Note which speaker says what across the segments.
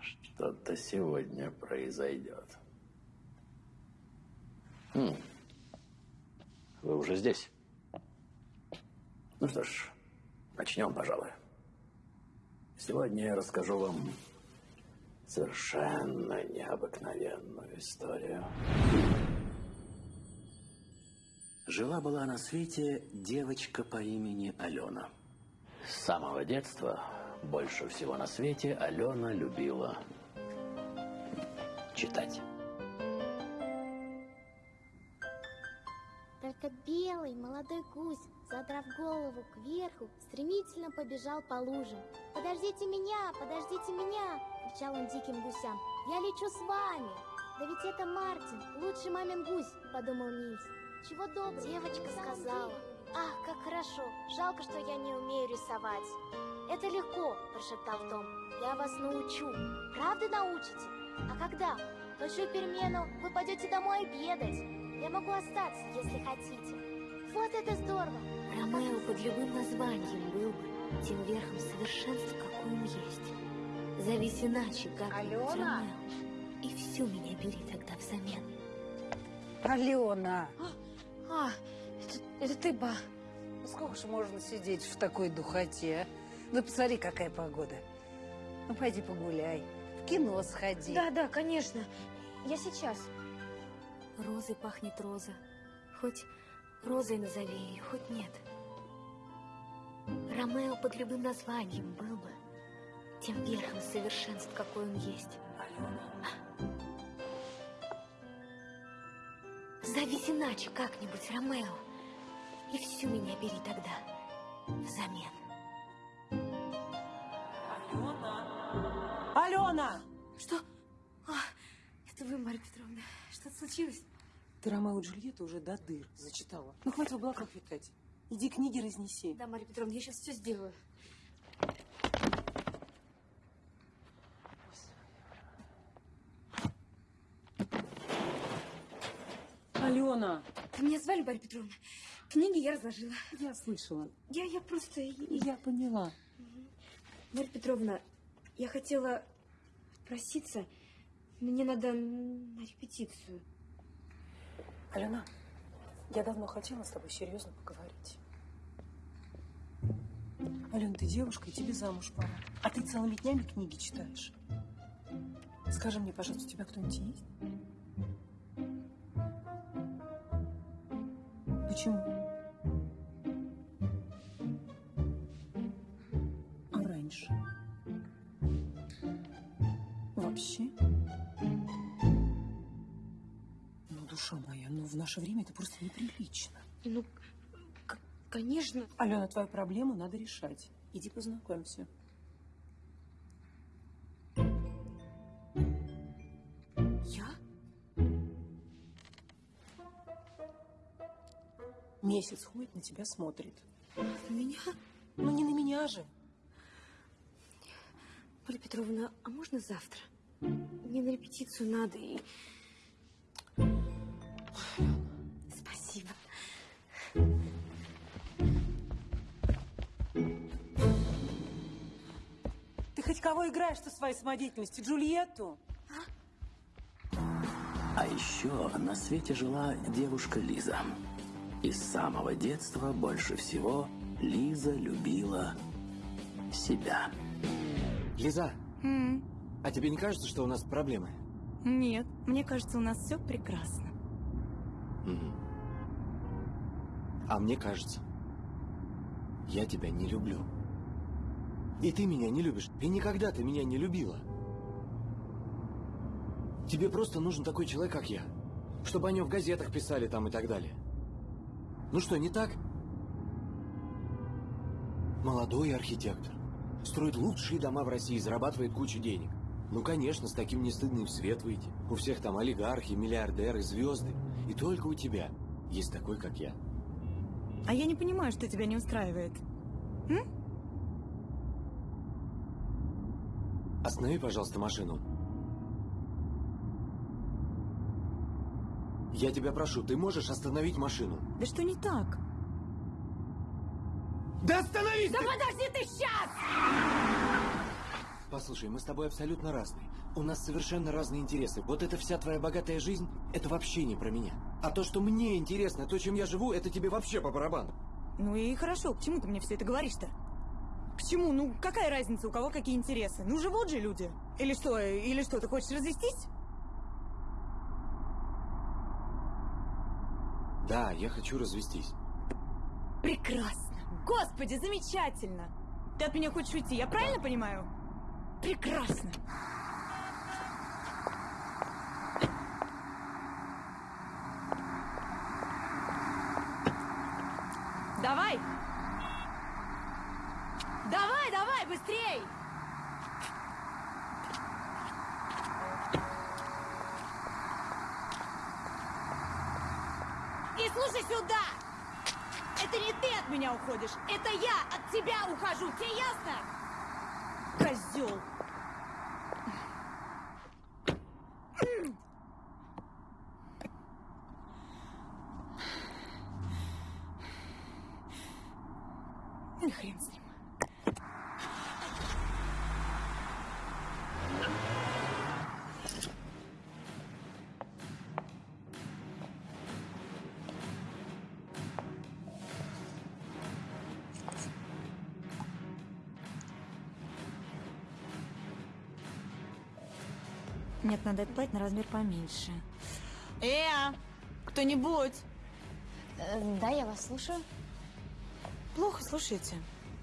Speaker 1: Что-то сегодня произойдет. Хм. Вы уже здесь? Ну что ж, начнем, пожалуй. Сегодня я расскажу вам совершенно необыкновенную историю. Жила-была на свете девочка по имени Алена. С самого детства больше всего на свете Алена любила читать.
Speaker 2: Только белый молодой гусь, задрав голову кверху, стремительно побежал по лужам. «Подождите меня! Подождите меня!» — кричал он диким гусям. «Я лечу с вами!» «Да ведь это Мартин, лучший мамин гусь!» — подумал Нильс. «Чего доброго!» Девочка сказала. «Ах, как хорошо! Жалко, что я не умею рисовать!» «Это легко!» – прошептал Том. «Я вас научу! Правда научите? А когда? Большую перемену вы пойдете домой обедать!» Я могу остаться, если хотите. Вот это здорово!
Speaker 3: Ромео под любым названием был бы тем верхом совершенства, какой он есть. Зовись иначе, как
Speaker 4: Алена?
Speaker 3: Ромео. И всю меня бери тогда взамен.
Speaker 4: Алена!
Speaker 5: А, это, это ты, ба.
Speaker 4: Ну сколько же можно сидеть в такой духоте? а? Ну посмотри, какая погода. Ну пойди погуляй, в кино сходи.
Speaker 5: Да, да, конечно. Я сейчас.
Speaker 3: Розой пахнет роза. Хоть розой назови ее, хоть нет. Ромео под любым названием был бы тем верхом совершенств, какой он есть. Зовись иначе как-нибудь, Ромео. И всю меня бери тогда взамен.
Speaker 4: Алена!
Speaker 5: Что? А, это вы, Марья Петровна. Что-то случилось?
Speaker 6: Ты Ромео и Джульетту уже до дыр зачитала. Ну, хватит в облаках витать. Иди книги разнеси.
Speaker 5: Да, Марья Петровна, я сейчас все сделаю.
Speaker 6: Алена!
Speaker 5: Вы меня звали, Марья Петровна? Книги я разложила.
Speaker 6: Я слышала.
Speaker 5: Я, я просто...
Speaker 6: Я поняла.
Speaker 5: Марья Петровна, я хотела проситься. Мне надо на репетицию.
Speaker 6: Алена, я давно хотела с тобой серьезно поговорить. Алена, ты девушка, и тебе замуж пора. А ты целыми днями книги читаешь. Скажи мне, пожалуйста, у тебя кто-нибудь есть? Почему? Душа моя, ну в наше время это просто неприлично.
Speaker 5: Ну, конечно.
Speaker 6: Алена, твою проблему надо решать. Иди познакомься.
Speaker 5: Я?
Speaker 6: Месяц ходит, на тебя смотрит.
Speaker 5: На меня?
Speaker 6: Ну, не на меня же.
Speaker 5: Марья Петровна, а можно завтра? Мне на репетицию надо и...
Speaker 6: кого играешь-то своей самодеятельностью? Джульетту?
Speaker 1: А еще на свете жила девушка Лиза. И с самого детства больше всего Лиза любила себя.
Speaker 7: Лиза, а тебе не кажется, что у нас проблемы?
Speaker 8: Нет, мне кажется, у нас все прекрасно.
Speaker 7: Мгм. А мне кажется, я тебя не люблю. И ты меня не любишь. И никогда ты меня не любила. Тебе просто нужен такой человек, как я. Чтобы о нем в газетах писали там и так далее. Ну что, не так? Молодой архитектор. Строит лучшие дома в России, зарабатывает кучу денег. Ну, конечно, с таким не стыдно и в свет выйти. У всех там олигархи, миллиардеры, звезды. И только у тебя есть такой, как я.
Speaker 8: А я не понимаю, что тебя не устраивает. М?
Speaker 7: Останови, пожалуйста, машину. Я тебя прошу, ты можешь остановить машину?
Speaker 9: Да что не так?
Speaker 7: Да остановись!
Speaker 9: Да подожди ты сейчас!
Speaker 7: Послушай, мы с тобой абсолютно разные. У нас совершенно разные интересы. Вот эта вся твоя богатая жизнь, это вообще не про меня. А то, что мне интересно, то, чем я живу, это тебе вообще по барабану.
Speaker 9: Ну и хорошо, к чему ты мне все это говоришь-то? К чему? Ну, какая разница, у кого какие интересы? Ну, живут же люди. Или что, или что, ты хочешь развестись?
Speaker 7: Да, я хочу развестись.
Speaker 9: Прекрасно. Господи, замечательно. Ты от меня хочешь уйти, я правильно понимаю? Прекрасно. Давай! Давай, давай, быстрей! И слушай сюда! Это не ты от меня уходишь, это я от тебя ухожу, тебе ясно? Козел! Надо это платье на размер поменьше. Э, кто-нибудь?
Speaker 8: Э, да, я вас слушаю.
Speaker 9: Плохо слушайте.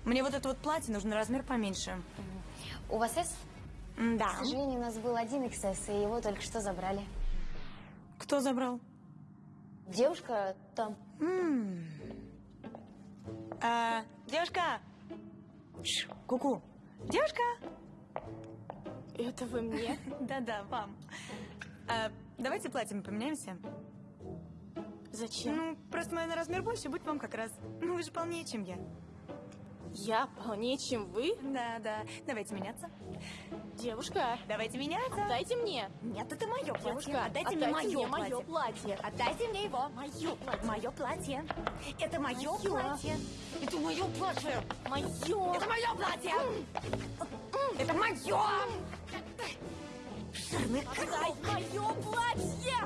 Speaker 9: Мне вот это вот платье нужно на размер поменьше.
Speaker 8: У вас S?
Speaker 9: Да.
Speaker 8: К сожалению, у нас был один XS, и его только что забрали.
Speaker 9: Кто забрал?
Speaker 8: Девушка там.
Speaker 9: М. А, девушка! Ку-ку. Девушка!
Speaker 3: Это вы мне?
Speaker 9: Да-да, вам. А, давайте платьем поменяемся.
Speaker 3: Зачем?
Speaker 9: Ну, просто мое на размер больше, будет вам как раз. Ну, вы же полнее, чем я.
Speaker 3: Я полнее, чем вы?
Speaker 9: Да, да. Давайте меняться.
Speaker 3: Девушка,
Speaker 9: Давайте меняться.
Speaker 3: дайте мне.
Speaker 9: Нет, это мое платье.
Speaker 3: Девушка,
Speaker 9: отдайте, мне мое
Speaker 3: мне
Speaker 9: платье.
Speaker 3: мое платье.
Speaker 9: Отдайте мне его. Мое платье. Мое платье. Это мое
Speaker 3: Моё.
Speaker 9: платье. Это мое платье.
Speaker 3: Мое.
Speaker 9: Это мое платье. Это мое. Жирный
Speaker 3: Дай мое платье!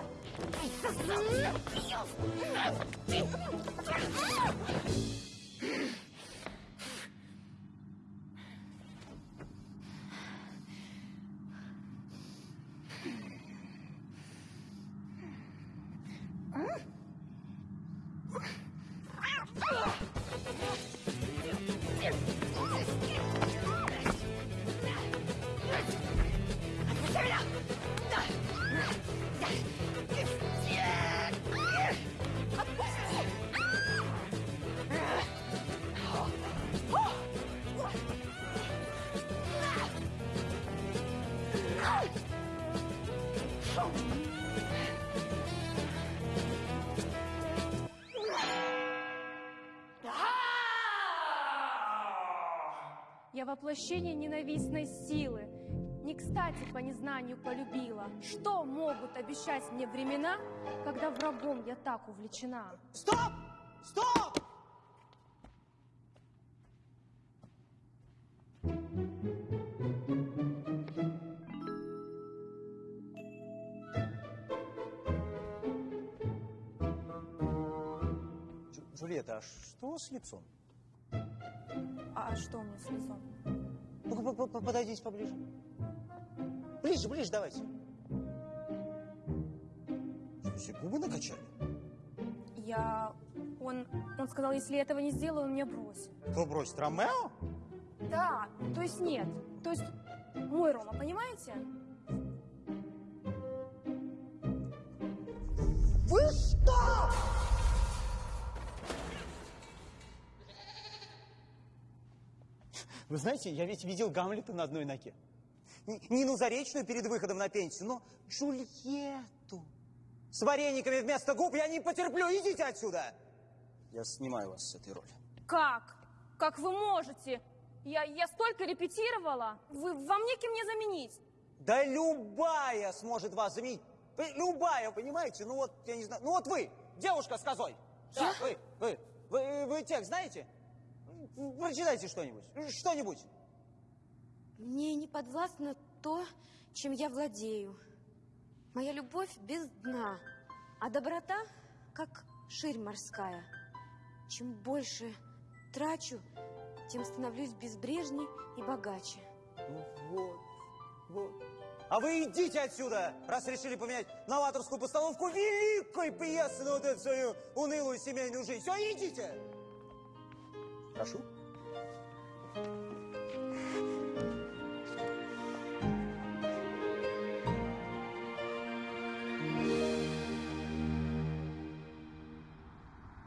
Speaker 10: Я воплощение ненавистной силы. Не кстати по незнанию полюбила. Что могут обещать мне времена, когда врагом я так увлечена?
Speaker 11: Стоп! Стоп! Джу- Джульетта, а что с лицом?
Speaker 10: А что у меня с лицом?
Speaker 11: По- по- подойдите поближе. Ближе, ближе давайте. Что, все губы накачали?
Speaker 10: Я... Он... Он сказал, если я этого не сделаю, он меня бросит.
Speaker 11: Кто бросит? Ромео?
Speaker 10: Да, то есть нет. То есть мой Рома, понимаете?
Speaker 11: Вы что? Вы знаете, я ведь видел Гамлета на одной ноге. Н- Нину Заречную перед выходом на пенсию, но Джульетту с варениками вместо губ я не потерплю. Идите отсюда! Я снимаю вас с этой роли.
Speaker 10: Как? Как вы можете? Я, я столько репетировала. Вы, вам неким не заменить.
Speaker 11: Да любая сможет вас заменить. Вы- Любая, понимаете? Ну вот, я не знаю. Ну вот вы, девушка с козой. Да, вы, вы, вы, вы текст знаете? М, Прочитайте что-нибудь. Что-нибудь.
Speaker 12: Мне не подвластно то, чем я владею. Моя любовь без дна, а доброта как ширь морская. Чем больше трачу, тем становлюсь безбрежней и богаче.
Speaker 11: Ну вот, вот. А вы идите отсюда, раз решили поменять новаторскую постановку великой пьесы на вот эту свою унылую семейную жизнь. Все, идите. Прошу.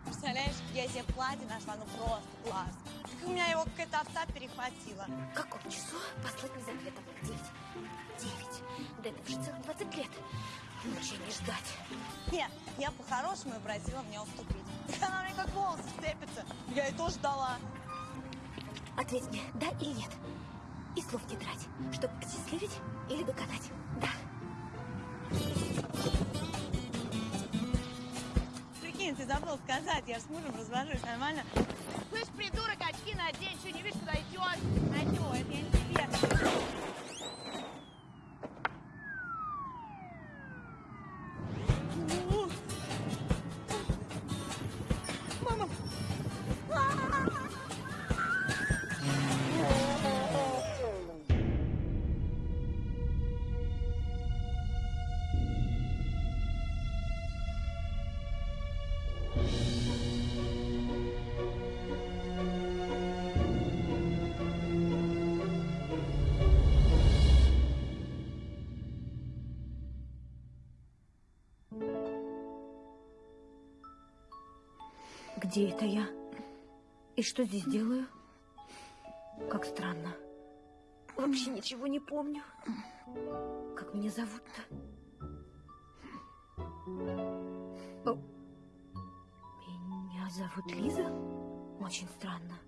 Speaker 13: Представляешь, я себе платье нашла, ну просто класс. Так у меня его какая-то овца перехватила.
Speaker 5: В каком часу послать мне за ответом? Девять. Девять. Да это уже целых двадцать лет. Мучение ждать.
Speaker 13: Нет, я по-хорошему и просила мне уступить. Она мне как волосы вцепится. Я ей тоже дала.
Speaker 5: Ответь мне, да или нет. И слов не трать, чтобы счастливить или доконать. Да.
Speaker 13: Прикинь, ты забыл сказать, я с мужем развожусь, нормально? Слышь, придурок, очки надень, что не видишь, куда идешь? Чё, это я не тебе.
Speaker 5: Где это я? И что здесь делаю? Как странно. Вообще ничего не помню. Как меня зовут-то? Меня зовут Лиза? Очень странно.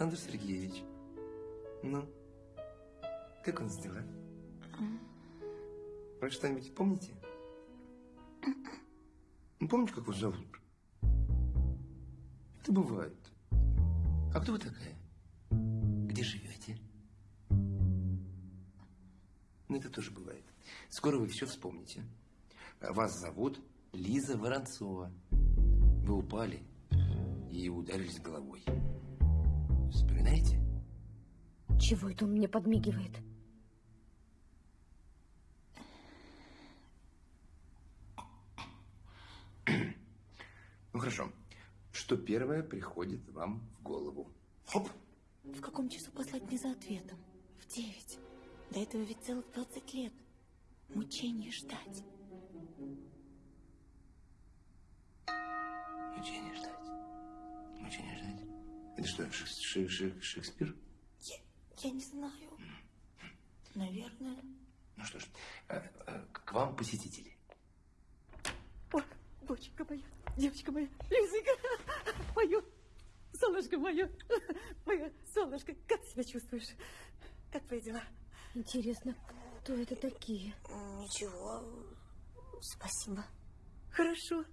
Speaker 14: Александр Сергеевич. Ну, как нас дела? Вы что-нибудь помните? Ну, помните, как вас зовут? Это бывает. А кто вы такая? Где живете? Ну, это тоже бывает. Скоро вы все вспомните. Вас зовут Лиза Воронцова. Вы упали и ударились головой. Вспоминаете?
Speaker 5: Чего это он мне подмигивает?
Speaker 14: Ну хорошо. Что первое приходит вам в голову? Хоп!
Speaker 5: В каком часу послать мне за ответом? В девять. До этого ведь целых двадцать лет. Мучение ждать.
Speaker 14: Мучение ждать. Мучение ждать. Это что, Шек- Шек- Шек- Шекспир?
Speaker 5: Я не знаю. Наверное.
Speaker 14: Ну что ж, э, э, к вам посетители.
Speaker 15: Ой, доченька моя, девочка моя, Лизонька, мое, солнышко мое, мое солнышко, как себя чувствуешь? Как твои дела?
Speaker 5: Интересно, кто это такие?
Speaker 13: Ничего, спасибо.
Speaker 15: Хорошо.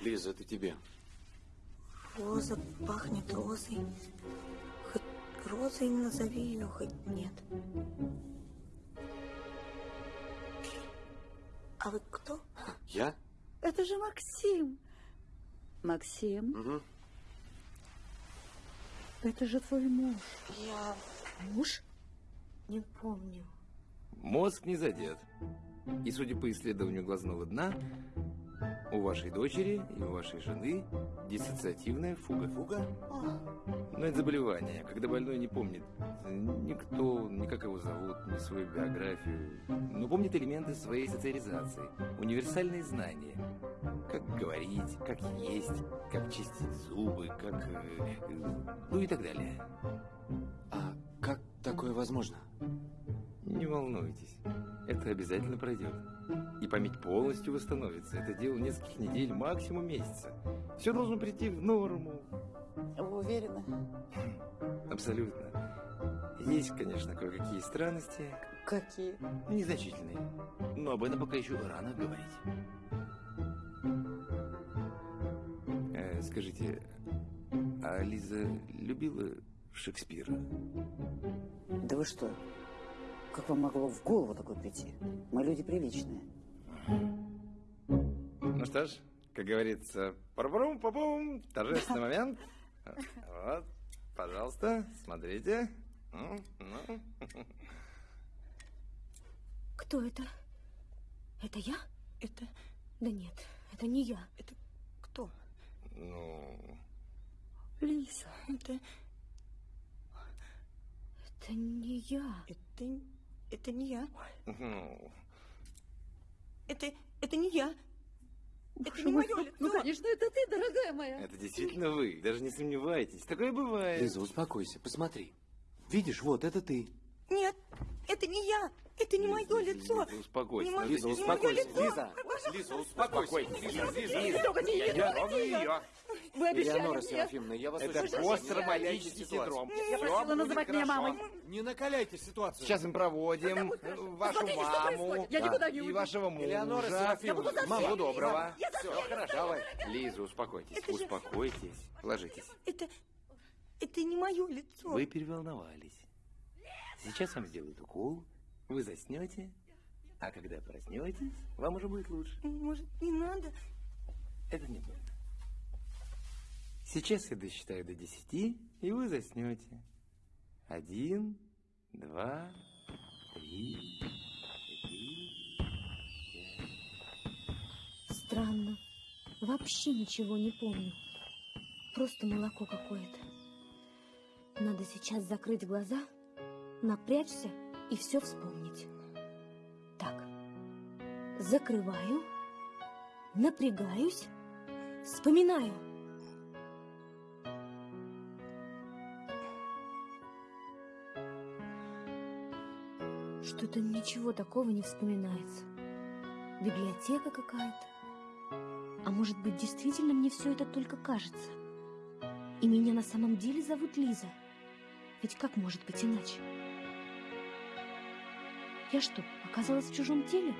Speaker 7: Лиза, это тебе.
Speaker 13: Роза пахнет розой. Хоть розой назови ее, хоть нет. А вы кто?
Speaker 7: Я?
Speaker 15: Это же Максим. Максим,
Speaker 7: Угу.
Speaker 15: это же твой муж.
Speaker 13: Я...
Speaker 5: Муж? Не помню.
Speaker 14: Мозг не задет. И, судя по исследованию глазного дна, У вашей дочери и у вашей жены диссоциативная фуга.
Speaker 7: Фуга?
Speaker 14: Но это заболевание, когда больной не помнит никто, ни как его зовут, ни свою биографию, но помнит элементы своей социализации, универсальные знания. Как говорить, как есть, как чистить зубы, как... э, э, ну и так далее.
Speaker 7: А как такое возможно?
Speaker 14: Не волнуйтесь, это обязательно пройдет. И память полностью восстановится. Это дело нескольких недель, максимум месяца. Все должно прийти в норму.
Speaker 15: Вы уверены?
Speaker 14: Абсолютно. Есть, конечно, кое-какие странности.
Speaker 15: Какие?
Speaker 14: Незначительные. Но об этом пока еще рано говорить. Э, скажите, а Лиза любила Шекспира?
Speaker 15: Да вы что? Как вам могло в голову такое прийти? Мы люди приличные.
Speaker 14: Ну что ж, как говорится, парбрум папум торжественный момент. Вот, пожалуйста, смотрите. Ну, ну.
Speaker 5: Кто это? Это я?
Speaker 9: Это...
Speaker 5: Да нет, это не я.
Speaker 9: Это кто?
Speaker 14: Ну,
Speaker 9: Лиза, это...
Speaker 5: Это не я.
Speaker 9: Это... Это не я. Это... Это не я. Это не
Speaker 15: мой,
Speaker 9: мое
Speaker 15: ну,
Speaker 9: лицо.
Speaker 15: Ну, конечно, это ты, дорогая моя.
Speaker 14: это действительно вы, даже не сомневайтесь. Такое бывает.
Speaker 7: Лиза, успокойся, посмотри. Видишь, вот это ты.
Speaker 9: Нет, это не я. Это не мое лицо.
Speaker 14: Лиза, успокойся.
Speaker 9: Не мое-
Speaker 7: Лиза, успокойся. Лиза, Лиза, успокойся. Лиза, Лиза,
Speaker 15: не
Speaker 14: Я трогаю
Speaker 15: ее. Вы обещали
Speaker 7: Элеонора
Speaker 15: мне.
Speaker 7: Серафимовна, я вас
Speaker 14: Это
Speaker 7: накаляйте
Speaker 14: синдром.
Speaker 15: Я просила называть меня мамой.
Speaker 7: Не накаляйте ситуацию.
Speaker 14: Сейчас мы проводим э, вашу маму и вашего мужа.
Speaker 7: Элеонора Серафимовна, мама,
Speaker 14: доброго. Все, хорошо. Давай. Лиза, успокойтесь,
Speaker 9: Это же-
Speaker 14: успокойтесь. Ложитесь.
Speaker 9: Это... Это не мое лицо.
Speaker 14: Вы переволновались. Сейчас вам сделают укол, вы заснете, а когда проснетесь, вам уже будет лучше.
Speaker 9: Может, не надо?
Speaker 14: Это не больно. Сейчас я досчитаю до десяти, и вы заснете. Один, два, три, четыре, пять.
Speaker 5: Странно. Вообще ничего не помню. Просто молоко какое-то. Надо сейчас закрыть глаза, напрячься и все вспомнить. Так. Закрываю. Напрягаюсь. Вспоминаю. Что-то ничего такого не вспоминается. Библиотека какая-то. А может быть, действительно мне все это только кажется? И меня на самом деле зовут Лиза? Ведь как может быть иначе? Я что, оказалась в чужом теле?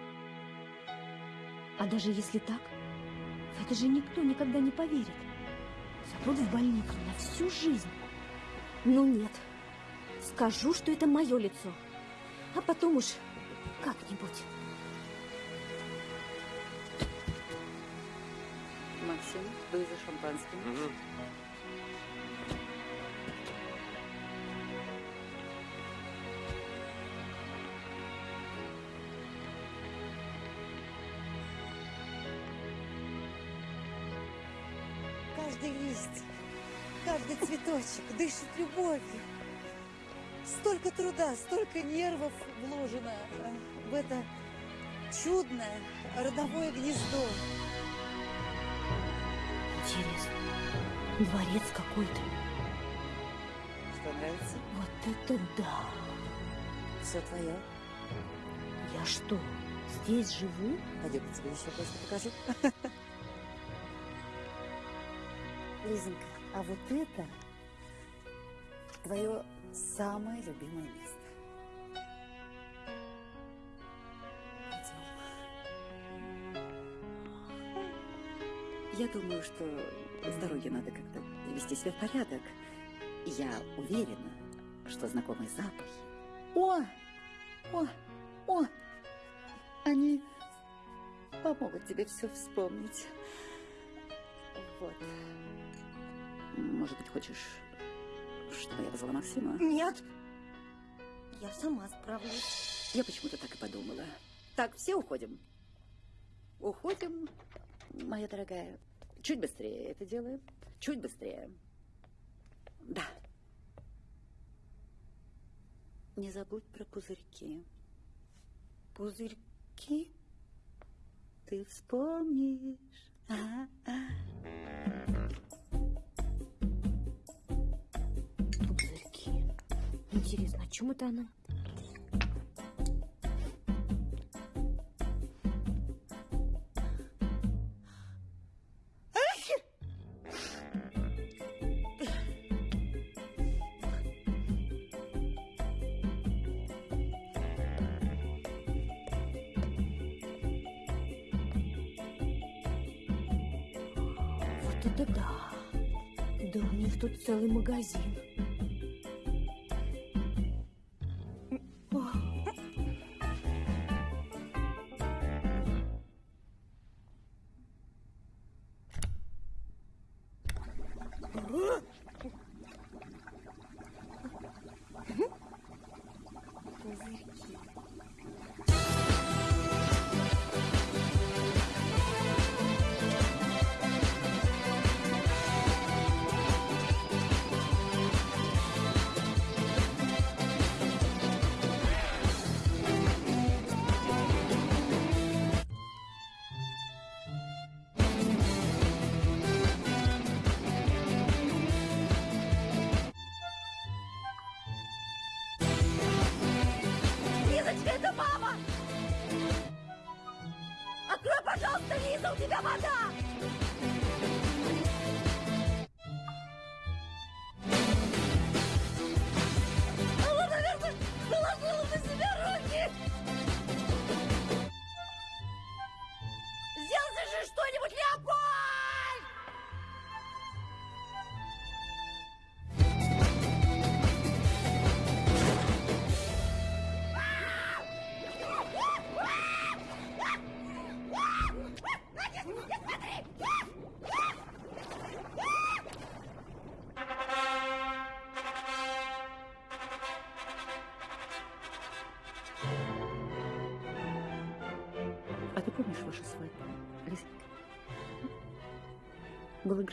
Speaker 5: А даже если так, в это же никто никогда не поверит. Запрут в больницу на всю жизнь. Ну нет, скажу, что это мое лицо. А потом уж как-нибудь.
Speaker 15: Максим, вы за шампанским?
Speaker 14: Мгм.
Speaker 13: Цветочек дышит любовью. Столько труда, столько нервов вложено э, в это чудное родовое гнездо.
Speaker 5: Интересно. Дворец какой-то.
Speaker 13: Что нравится?
Speaker 5: Вот это да!
Speaker 13: Все твое.
Speaker 5: Я что, здесь живу?
Speaker 13: Пойдем, я тебе еще кое-что покажу. Лизонька, а вот это твое самое любимое место.
Speaker 15: Я думаю, что с дороги надо как-то привести себя в порядок. Я уверена, что знакомые запахи. О! О! О! Они помогут тебе все вспомнить. Вот. Может быть, хочешь, чтобы я позвала Максима?
Speaker 9: Нет. Я сама справлюсь.
Speaker 15: Я почему-то так и подумала. Так, все уходим. Уходим Моя дорогая, чуть быстрее это делаем. Чуть быстрее. Да. Не забудь про пузырьки. Пузырьки ты вспомнишь. Ага.
Speaker 5: Интересно, о чем это она? Вот это да. Да у них тут целый магазин.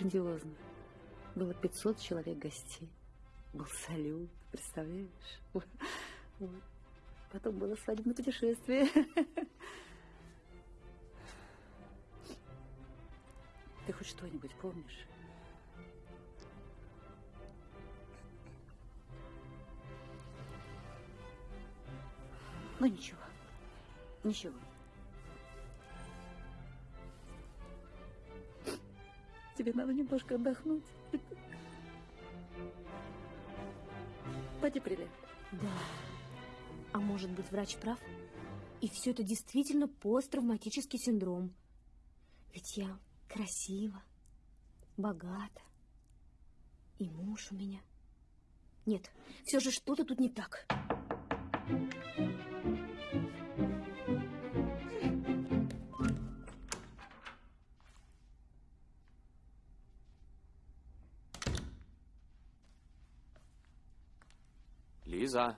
Speaker 15: Грандиозно. Было 500 человек гостей. Был салют, представляешь? Вот. Потом было свадебное путешествие. Ты хоть что-нибудь помнишь? Ну ничего, ничего. Тебе надо немножко отдохнуть. Прилег.
Speaker 5: Да. А может быть, врач прав? И все это действительно посттравматический синдром. Ведь я красива, богата. И муж у меня. Нет, все же что-то тут не так.
Speaker 7: Лиза. Ты чего?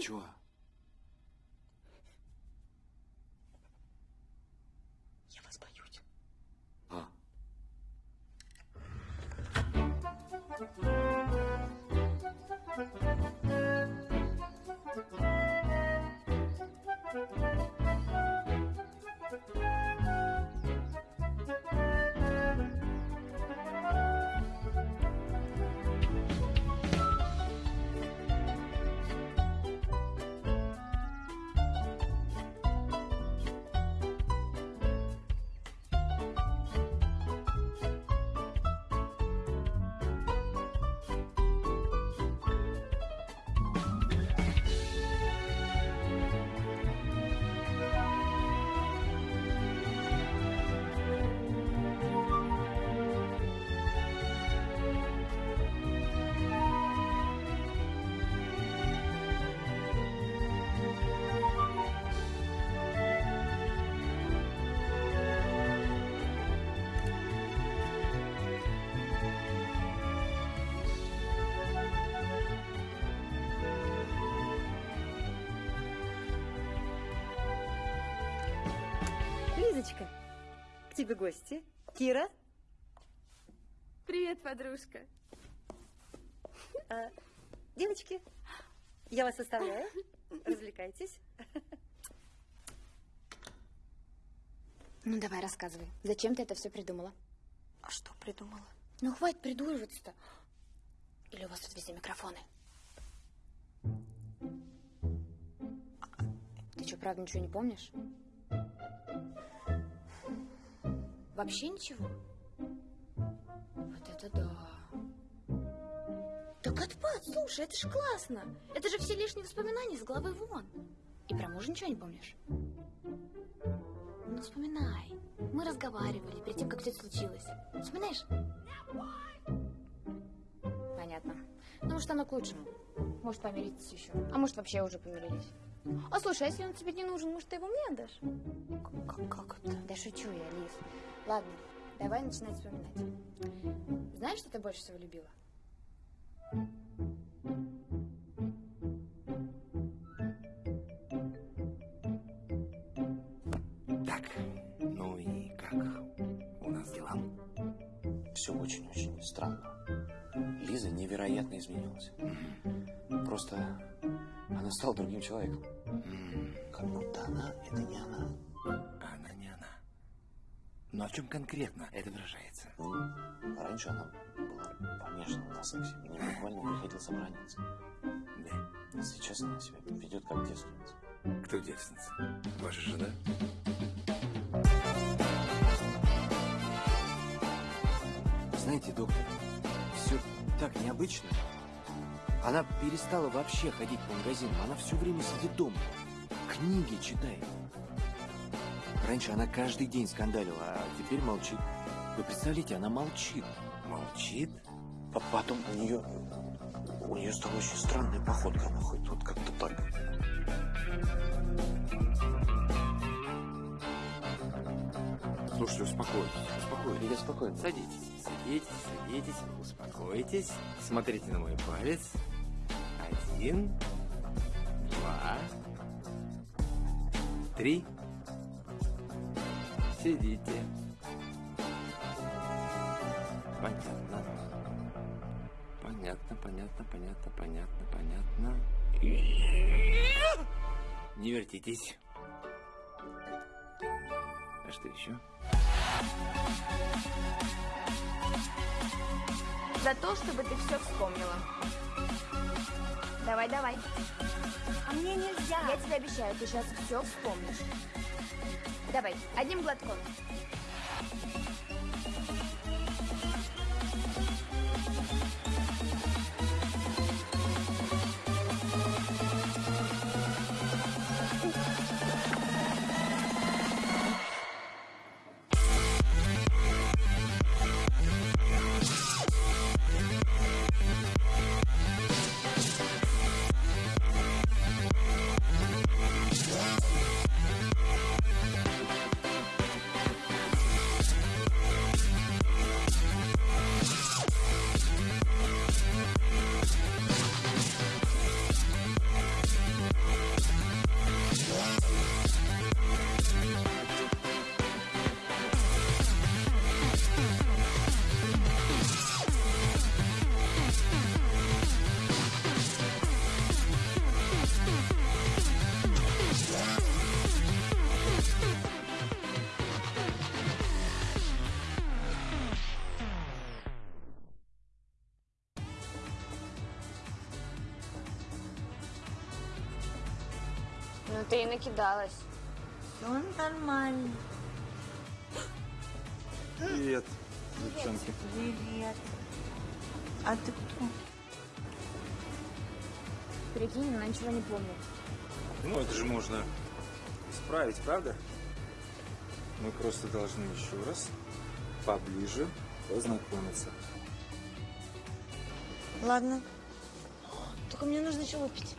Speaker 3: Я
Speaker 15: тебе гости. Кира.
Speaker 12: Привет, подружка.
Speaker 15: А, девочки, я вас оставляю. Развлекайтесь.
Speaker 3: Ну, давай, рассказывай. Зачем ты это все придумала?
Speaker 15: А что придумала?
Speaker 3: Ну, хватит придуриваться-то. Или у вас тут везде микрофоны? Ты что, правда ничего не помнишь? Вообще ничего? Вот это да. Так отпад, слушай, это же классно. Это же все лишние воспоминания с головы вон. И про мужа ничего не помнишь? Ну, вспоминай. Мы разговаривали перед тем, как все это случилось. Вспоминаешь? Понятно. Ну, может, оно к лучшему. Может, помиритесь еще. А может, вообще уже помирились. А слушай, а если он тебе не нужен, может, ты его мне отдашь? Как, как это? Да шучу я, Лиз. Ладно, давай начинать вспоминать. Знаешь, что ты больше всего любила?
Speaker 14: Так, ну и как у нас дела?
Speaker 16: Все очень-очень странно. Лиза невероятно изменилась. Просто она стала другим человеком. Как будто она — это не она.
Speaker 14: Она. Но в чем конкретно это выражается?
Speaker 16: Ну, раньше она была помешана на сексе. Мне буквально приходилось обороняться.
Speaker 14: Да.
Speaker 16: А сейчас она себя ведет как девственница.
Speaker 14: Кто девственница? Ваша жена?
Speaker 16: Знаете, доктор, все так необычно. Она перестала вообще ходить по магазинам. Она все время сидит дома. Книги читает. Раньше она каждый день скандалила, а теперь молчит. Вы представляете, она молчит.
Speaker 14: Молчит?
Speaker 16: А потом у нее... У нее стала очень странная походка. Она ходит вот как-то так.
Speaker 14: Слушайте, успокойтесь, успокойтесь.
Speaker 16: Я спокойно.
Speaker 14: Садитесь, садитесь, садитесь, успокойтесь. Смотрите на мой палец. Один, два, три. Сидите. Понятно. Понятно, понятно, понятно, понятно, понятно. Не вертитесь. А что еще?
Speaker 3: За то, чтобы ты все вспомнила. Давай, давай. А мне нельзя. Я тебе обещаю, ты сейчас все вспомнишь. Давай, одним глотком. Накидалась.
Speaker 15: Он нормально.
Speaker 17: Привет, девчонки.
Speaker 15: Привет. А ты кто?
Speaker 3: Прикинь, она ничего не помнит.
Speaker 17: Ну, это же можно исправить, правда? Мы просто должны еще раз поближе познакомиться.
Speaker 15: Ладно. Только мне нужно еще выпить.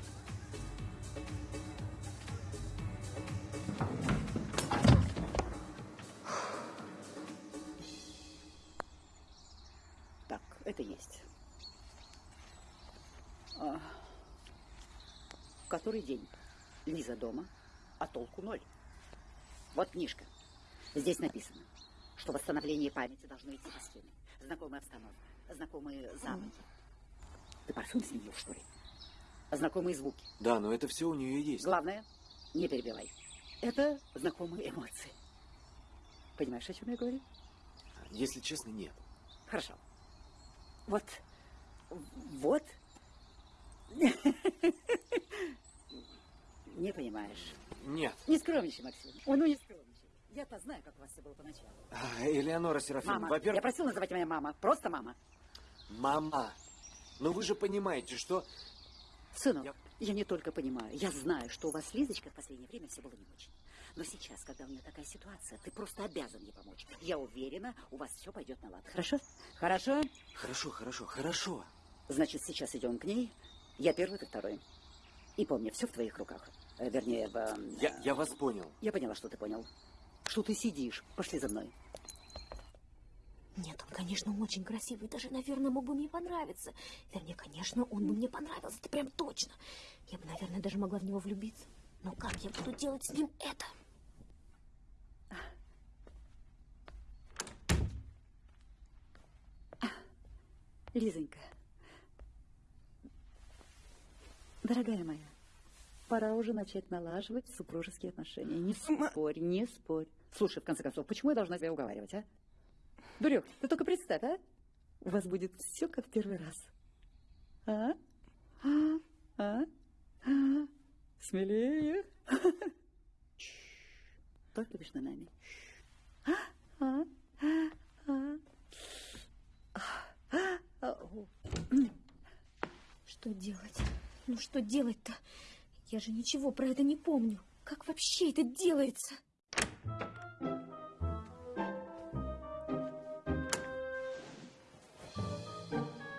Speaker 18: Который день? Лиза дома, а толку ноль. Вот книжка.
Speaker 15: Здесь написано, что восстановление памяти должно идти по схеме. Знакомая обстановка, знакомые запахи. Ты парфюм сменил, что ли? Знакомые звуки.
Speaker 7: Да, но это все у нее есть.
Speaker 15: Главное, не перебивай. Это знакомые эмоции. Понимаешь, о чем я говорю?
Speaker 7: Если честно, нет.
Speaker 15: Хорошо. Вот, вот. Не понимаешь.
Speaker 7: Нет.
Speaker 15: Не скромничай, Максим. Ой, ну не скромничай. Я-то знаю, как у вас все было поначалу.
Speaker 7: А, Элеонора Серафимовна, во-первых...
Speaker 15: Я просил называть меня мама. Просто мама.
Speaker 7: Мама, ну вы же понимаете, что...
Speaker 15: Сынок, я... не только понимаю, я знаю, что у вас с Лизочкой в последнее время все было не очень. Но сейчас, когда у меня такая ситуация, ты просто обязан ей помочь. Я уверена, у вас все пойдет на лад. Хорошо? Хорошо?
Speaker 7: Хорошо, хорошо, хорошо.
Speaker 15: Значит, сейчас идем к ней. Я первый, ты второй. И помни, все в твоих руках. Э, Вернее, в... э,
Speaker 7: Я, я вас понял.
Speaker 15: Я поняла, что ты понял. Что ты сидишь. Пошли за мной.
Speaker 5: Нет, он, конечно, очень красивый, даже, наверное, мог бы мне понравиться. Вернее, конечно, он бы мне понравился, это прям точно. Я бы, наверное, даже могла в него влюбиться. Но как я буду делать с ним это?
Speaker 15: Лизонька. Дорогая моя, пора уже начать налаживать супружеские отношения. Не спорь, не спорь. Слушай, в конце концов, почему я должна тебя уговаривать, а? Дурек, ты только представь, а? У вас будет все как в первый раз. А? А? А? А? Смелее. Только между нами. А? А? А? А? А?
Speaker 5: Что делать? Ну что делать-то? Я же ничего про это не помню. Как вообще это делается?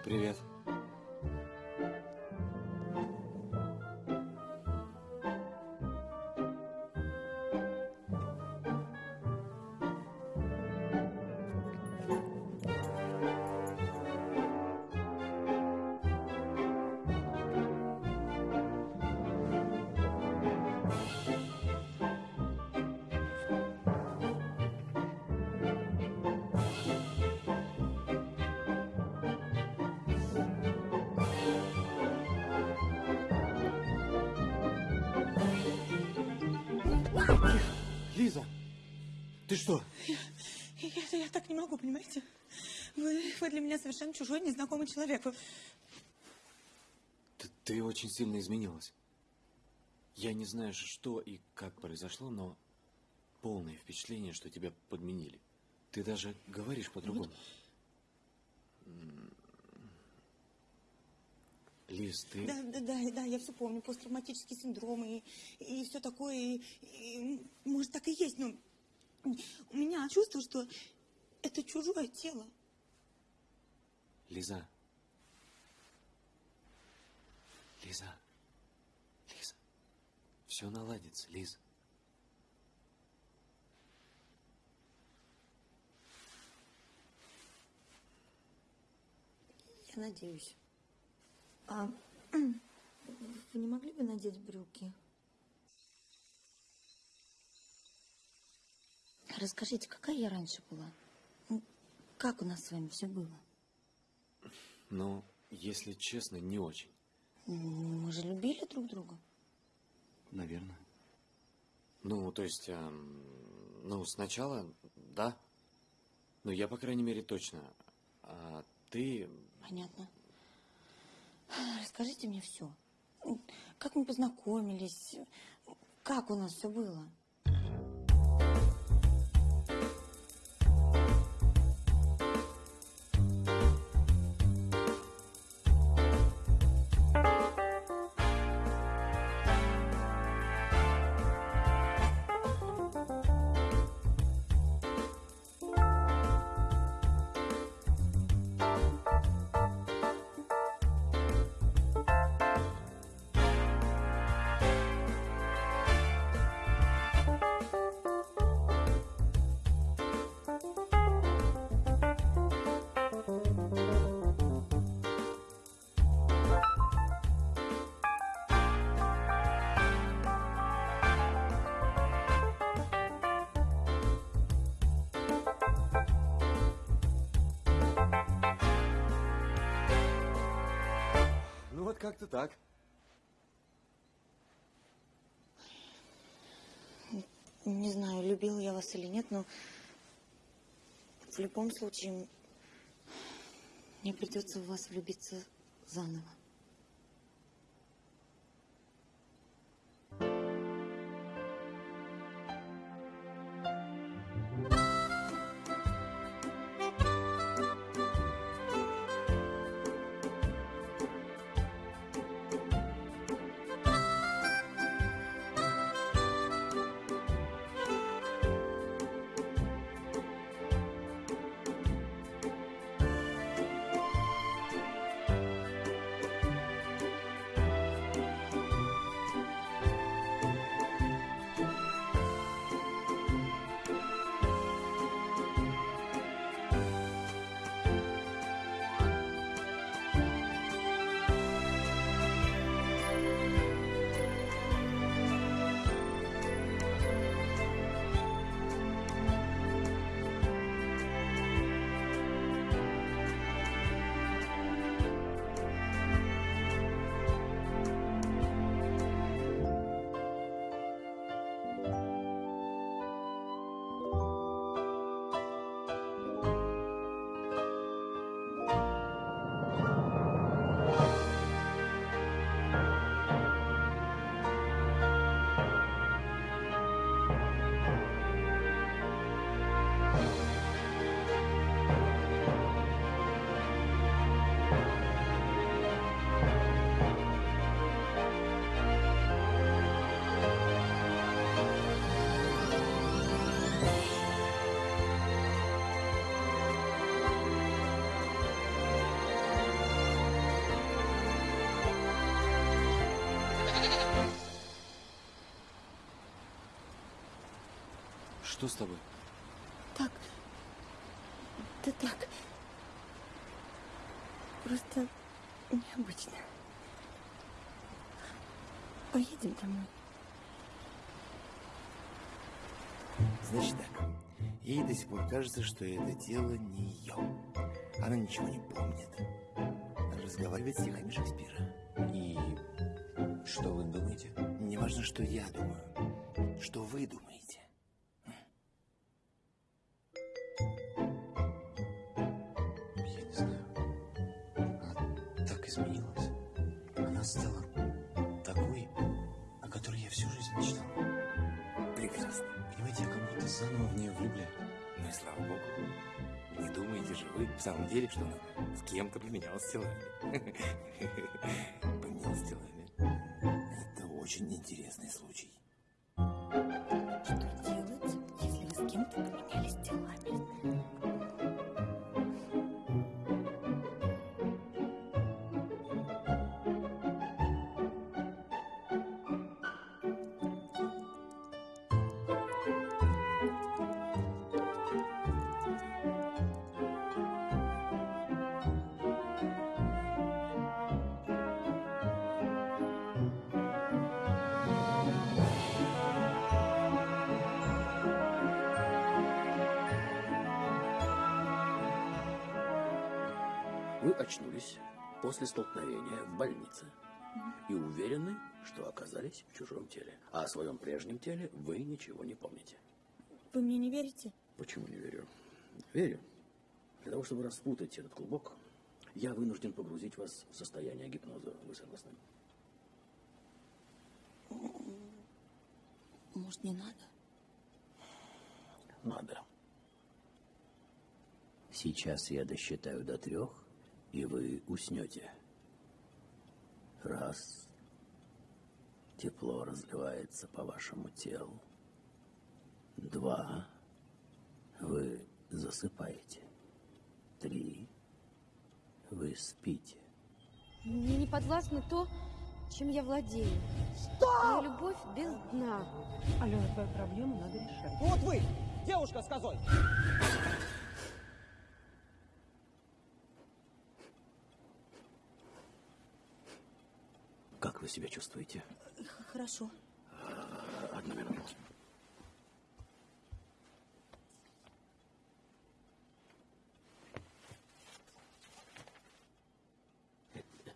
Speaker 7: Привет.
Speaker 9: Меня совершенно чужой, незнакомый человек.
Speaker 7: Ты, ты очень сильно изменилась. Я не знаю, что и как произошло, но полное впечатление, что тебя подменили. Ты даже говоришь по-другому. М. Лиз, ты...
Speaker 9: Да, да, да, да, я все помню. Посттравматический синдром и, и все такое. И, и, может, так и есть, но у меня чувство, что это чужое тело.
Speaker 7: Лиза. Лиза. Лиза. Все наладится, Лиза.
Speaker 3: Я надеюсь. А вы не могли бы надеть брюки? Расскажите, какая я раньше была? Ну, Как у нас с вами все было?
Speaker 7: Ну, если честно, не очень.
Speaker 3: Мы же любили друг друга.
Speaker 7: Наверное. Ну, то есть, эм, ну, сначала, да. Ну, я, по крайней мере, точно. А ты...
Speaker 3: Понятно. Расскажите мне все. Как мы познакомились? Как у нас все было?
Speaker 9: Любила я вас или нет, но в любом случае мне придется в вас влюбиться заново.
Speaker 7: Что с тобой?
Speaker 9: Так. Да так. Просто необычно. Поедем домой.
Speaker 14: Значит так, ей до сих пор кажется, что это дело не ее. Она ничего не помнит. Разговаривает с стихами Шекспира.
Speaker 7: И что вы думаете?
Speaker 14: Не важно, что я думаю. Что вы думаете? Деле, что она с кем-то поменялась телами?
Speaker 1: после столкновения в больнице и уверены, что оказались в чужом теле. А о своем прежнем теле вы ничего не помните.
Speaker 9: Вы мне не верите?
Speaker 1: Почему не верю? Верю. Для того, чтобы распутать этот клубок, я вынужден погрузить вас в состояние гипноза. Вы согласны?
Speaker 9: Может, не надо?
Speaker 1: Надо. Сейчас я досчитаю до трех, и вы уснете. Раз. Тепло разливается по вашему телу. Два. Вы засыпаете. Три. Вы спите.
Speaker 5: Мне не подвластно то, чем я владею.
Speaker 8: Стоп!
Speaker 5: Моя любовь без дна.
Speaker 6: Алена, твою проблему надо решать.
Speaker 11: Вот вы, девушка с козой.
Speaker 1: Вы себя чувствуете?
Speaker 9: Хорошо.
Speaker 1: Одну минуту.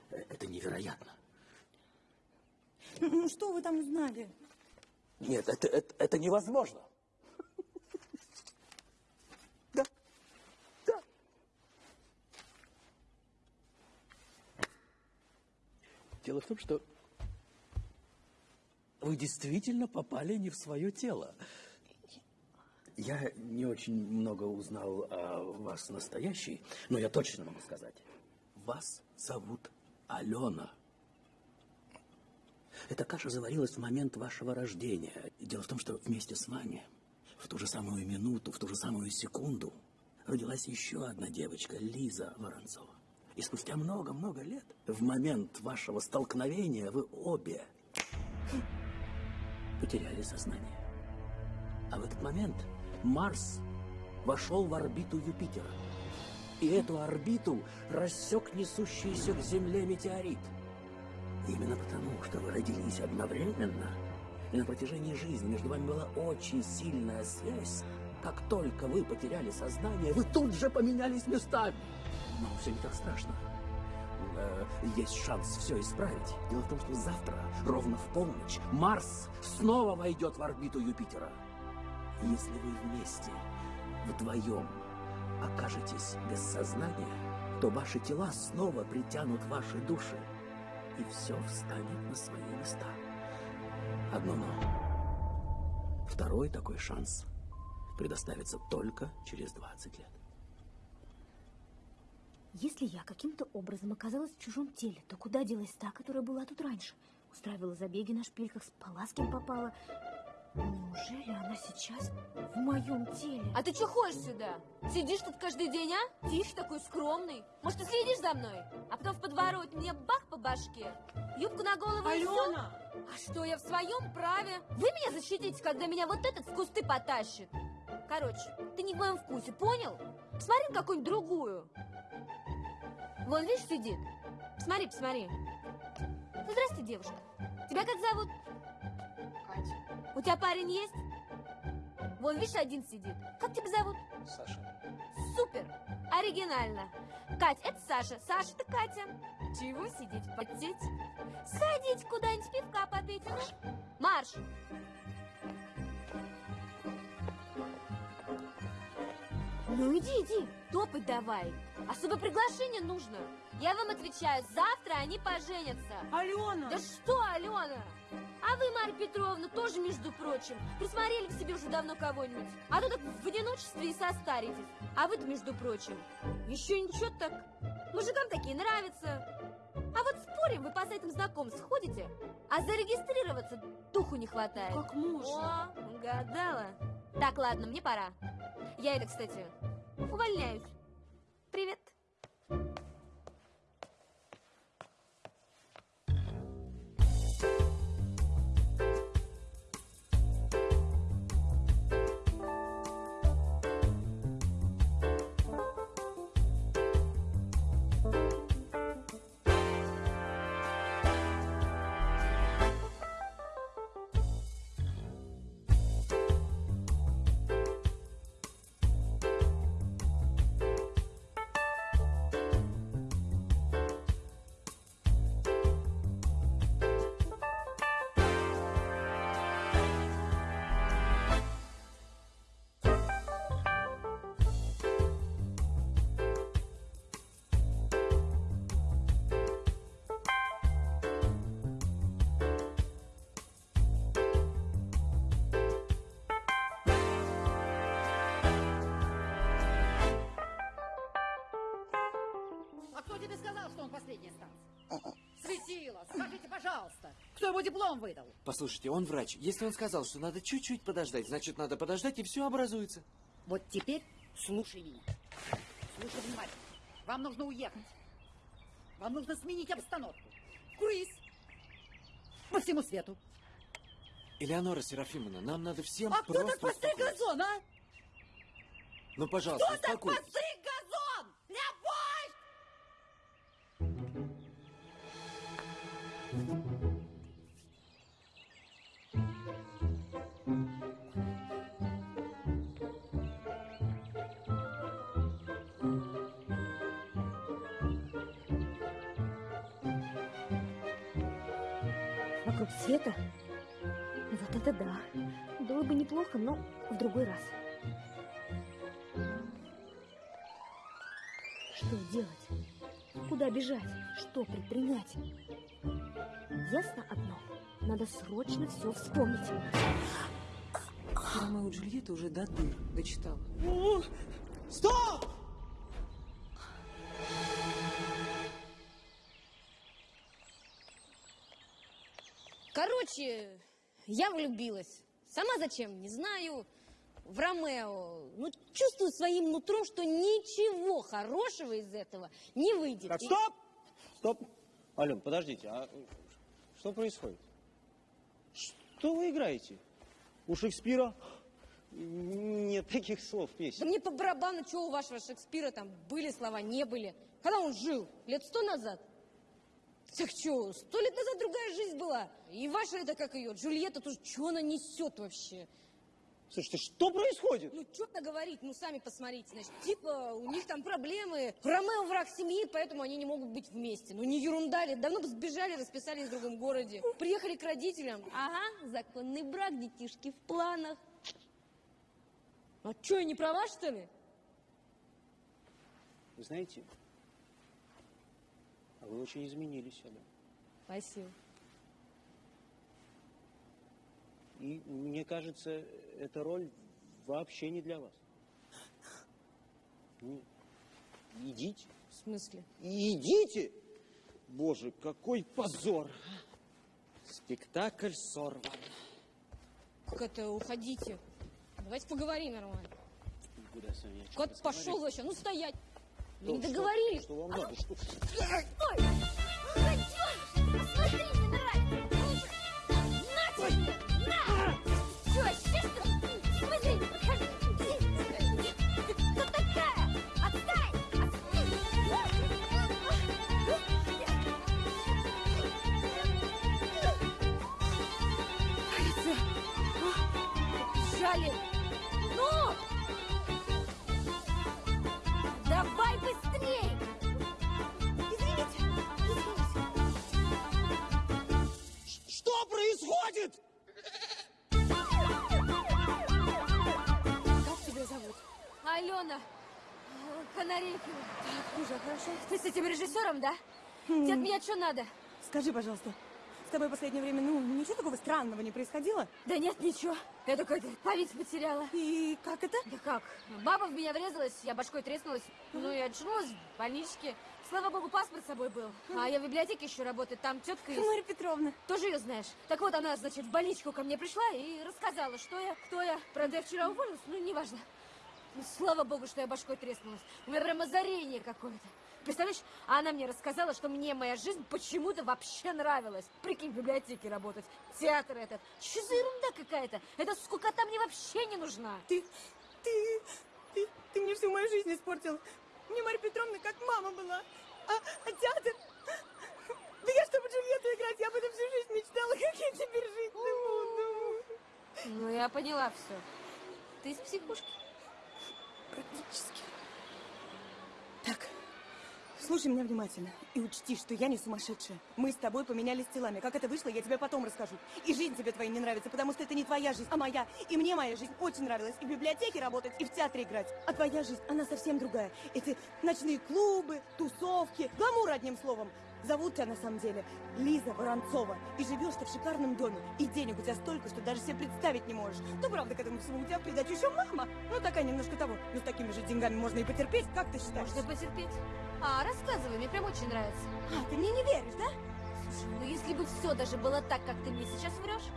Speaker 1: Это, это невероятно.
Speaker 9: Ну, что вы там узнали?
Speaker 1: Нет, это, это, это невозможно. Дело в том, что вы действительно попали не в свое тело. Я не очень много узнал о вас настоящей, но я точно могу сказать. Вас зовут Алена. Эта каша заварилась в момент вашего рождения. Дело в том, что вместе с вами в ту же самую минуту, в ту же самую секунду родилась еще одна девочка, Лиза Воронцова. И спустя много-много лет, в момент вашего столкновения, вы обе потеряли сознание. А в этот момент Марс вошел в орбиту Юпитера. И эту орбиту рассек несущийся к Земле метеорит. Именно потому, что вы родились одновременно, и на протяжении жизни между вами была очень сильная связь, как только вы потеряли сознание, вы тут же поменялись местами. Но все не так страшно. Э, Есть шанс все исправить. Дело в том, что завтра, ровно в полночь, Марс снова войдет в орбиту Юпитера. Если вы вместе, вдвоем, окажетесь без сознания, то ваши тела снова притянут ваши души, и все встанет на свои места. Одно но. Второй такой шанс предоставится только через 20 лет.
Speaker 5: Если я каким-то образом оказалась в чужом теле, то куда делась та, которая была тут раньше? Устраивала забеги на шпильках, спала с кем попала. Неужели она сейчас в моем теле?
Speaker 12: А ты что ходишь сюда? Сидишь тут каждый день, а? Тихий такой, скромный. Может, ты следишь за мной? А потом в подворот мне бах по башке. Юбку на голову и всё?
Speaker 9: Алена!
Speaker 12: А что, я в своем праве? Вы меня защитите, когда меня вот этот в кусты потащит. Короче, ты не в моем вкусе, понял? Посмотри на какую-нибудь другую. Вон, видишь, сидит. Посмотри, посмотри. Ну, здрасте, девушка. Тебя как зовут? Катя. У тебя парень есть? Вон, видишь, один сидит. Как тебя зовут?
Speaker 19: Саша.
Speaker 12: Супер! Оригинально. Кать, это Саша. Саша, это Катя. Чего сидеть, потеть? Сходить куда-нибудь пивка попить. Марш. Марш. Ну иди, иди, топай давай. Особо приглашение нужно. Я вам отвечаю, завтра они поженятся.
Speaker 9: Алена!
Speaker 12: Да что, Алена? А вы, Марья Петровна, тоже, между прочим, присмотрели к себе уже давно кого-нибудь. А то так в одиночестве и состаритесь. А вы-то, между прочим, еще ничего так. Мужикам такие нравятся. А вот спорим, вы по сайтам знакомств ходите, а зарегистрироваться духу не хватает.
Speaker 9: Как можно?
Speaker 12: О, угадала. Так, ладно, мне пора. Я это, кстати, увольняюсь. Привет.
Speaker 15: Последняя станция? Светило, скажите, пожалуйста, кто ему диплом выдал?
Speaker 7: Послушайте, он врач. Если он сказал, что надо чуть-чуть подождать, значит, надо подождать, и все образуется.
Speaker 15: Вот теперь слушай меня. Слушай внимательно. Вам нужно уехать. Вам нужно сменить обстановку. Круиз. По всему свету.
Speaker 7: Элеонора Серафимовна, нам надо всем
Speaker 15: а кто
Speaker 7: просто
Speaker 15: так постриг газон, а?
Speaker 7: Ну, пожалуйста,
Speaker 15: Кто так постриг
Speaker 5: Вокруг света? Вот это да. Было бы неплохо, но в другой раз. Что делать? Куда бежать? Что предпринять? Ясно одно. Надо срочно все вспомнить.
Speaker 6: Ромео и Джульетта уже до дыр дочитала.
Speaker 11: Стоп!
Speaker 12: Короче, я влюбилась. Сама зачем, не знаю. В Ромео. Ну, чувствую своим нутром, что ничего хорошего из этого не выйдет.
Speaker 11: Так,
Speaker 12: И-
Speaker 11: стоп! Стоп! Ален, подождите, а что происходит? Что вы играете? У Шекспира нет таких слов в
Speaker 12: Да
Speaker 11: песне.
Speaker 12: мне по барабану, что у вашего Шекспира там были слова, не были. Когда он жил? Лет сто назад? Так что, сто лет назад другая жизнь была. И ваша это как ее, Джульетта тоже, что она несет вообще?
Speaker 11: Слушайте, что происходит?
Speaker 12: Ну, что-то говорить, ну, сами посмотрите. Значит, типа, у них там проблемы. Ромео враг семьи, поэтому они не могут быть вместе. Ну, не ерунда ли? Давно бы сбежали, расписались в другом городе. Приехали к родителям. Ага, законный брак, детишки в планах. А что, я не права, что ли?
Speaker 11: Вы знаете, а вы очень изменились, Ален.
Speaker 12: Спасибо.
Speaker 11: И мне кажется, эта роль вообще не для вас. Ну, идите.
Speaker 12: В смысле?
Speaker 11: Идите! Боже, какой позор! Спектакль сорван.
Speaker 12: Как это, уходите. Давайте поговорим нормально.
Speaker 11: Куда с вами?
Speaker 12: Кот пошел вообще, ну стоять. Мы не
Speaker 11: Что-
Speaker 12: договорились.
Speaker 11: Что вам надо? Что-
Speaker 2: Ой! Пойдем! Смотри, мне нравится!
Speaker 5: Уже хорошо.
Speaker 12: Ты с этим режиссером, да? Тебе от меня что надо?
Speaker 9: Скажи, пожалуйста, с тобой в последнее время, ну, ничего такого странного не происходило?
Speaker 12: Да нет, ничего. Я только память потеряла.
Speaker 9: И как это?
Speaker 12: Да как? Баба в меня врезалась, я башкой треснулась. Ну и очнулась в больничке. Слава богу, паспорт с собой был. А я в библиотеке еще работаю, там тетка есть.
Speaker 9: Марья Петровна.
Speaker 12: Тоже ее знаешь. Так вот, она, значит, в больничку ко мне пришла и рассказала, что я, кто я. Правда, я вчера уволилась, ну, неважно. Ну, слава богу, что я башкой треснулась. У меня прям озарение какое-то. Представляешь, а она мне рассказала, что мне моя жизнь почему-то вообще нравилась. Прикинь, в библиотеке работать, театр этот. Что за ерунда какая-то? Эта скукота мне вообще не нужна.
Speaker 9: Ты, ты, ты, ты мне всю мою жизнь испортил. Мне Марья Петровна как мама была. А, а театр? Да я, чтобы Джульетту играть, я об этом всю жизнь мечтала, как я теперь жить буду.
Speaker 12: Ну, я поняла все. Ты из психушки?
Speaker 9: Практически. Так, слушай меня внимательно и учти, что я не сумасшедшая. Мы с тобой поменялись телами. Как это вышло, я тебе потом расскажу. И жизнь тебе твоя не нравится, потому что это не твоя жизнь, а моя. И мне моя жизнь очень нравилась. И в библиотеке работать, и в театре играть. А твоя жизнь, она совсем другая. Это ночные клубы, тусовки, гламур, одним словом. Зовут тебя на самом деле Лиза Воронцова. И живешь ты в шикарном доме. И денег у тебя столько, что даже себе представить не можешь. Ну, правда, к этому всему у тебя придачу еще мама. Ну, такая немножко того. Но с такими же деньгами можно и потерпеть. Как ты считаешь?
Speaker 12: Можно потерпеть. А, рассказывай, мне прям очень нравится.
Speaker 9: А, ты мне не веришь, да?
Speaker 12: Слушай, ну если бы все даже было так, как ты мне сейчас врешь,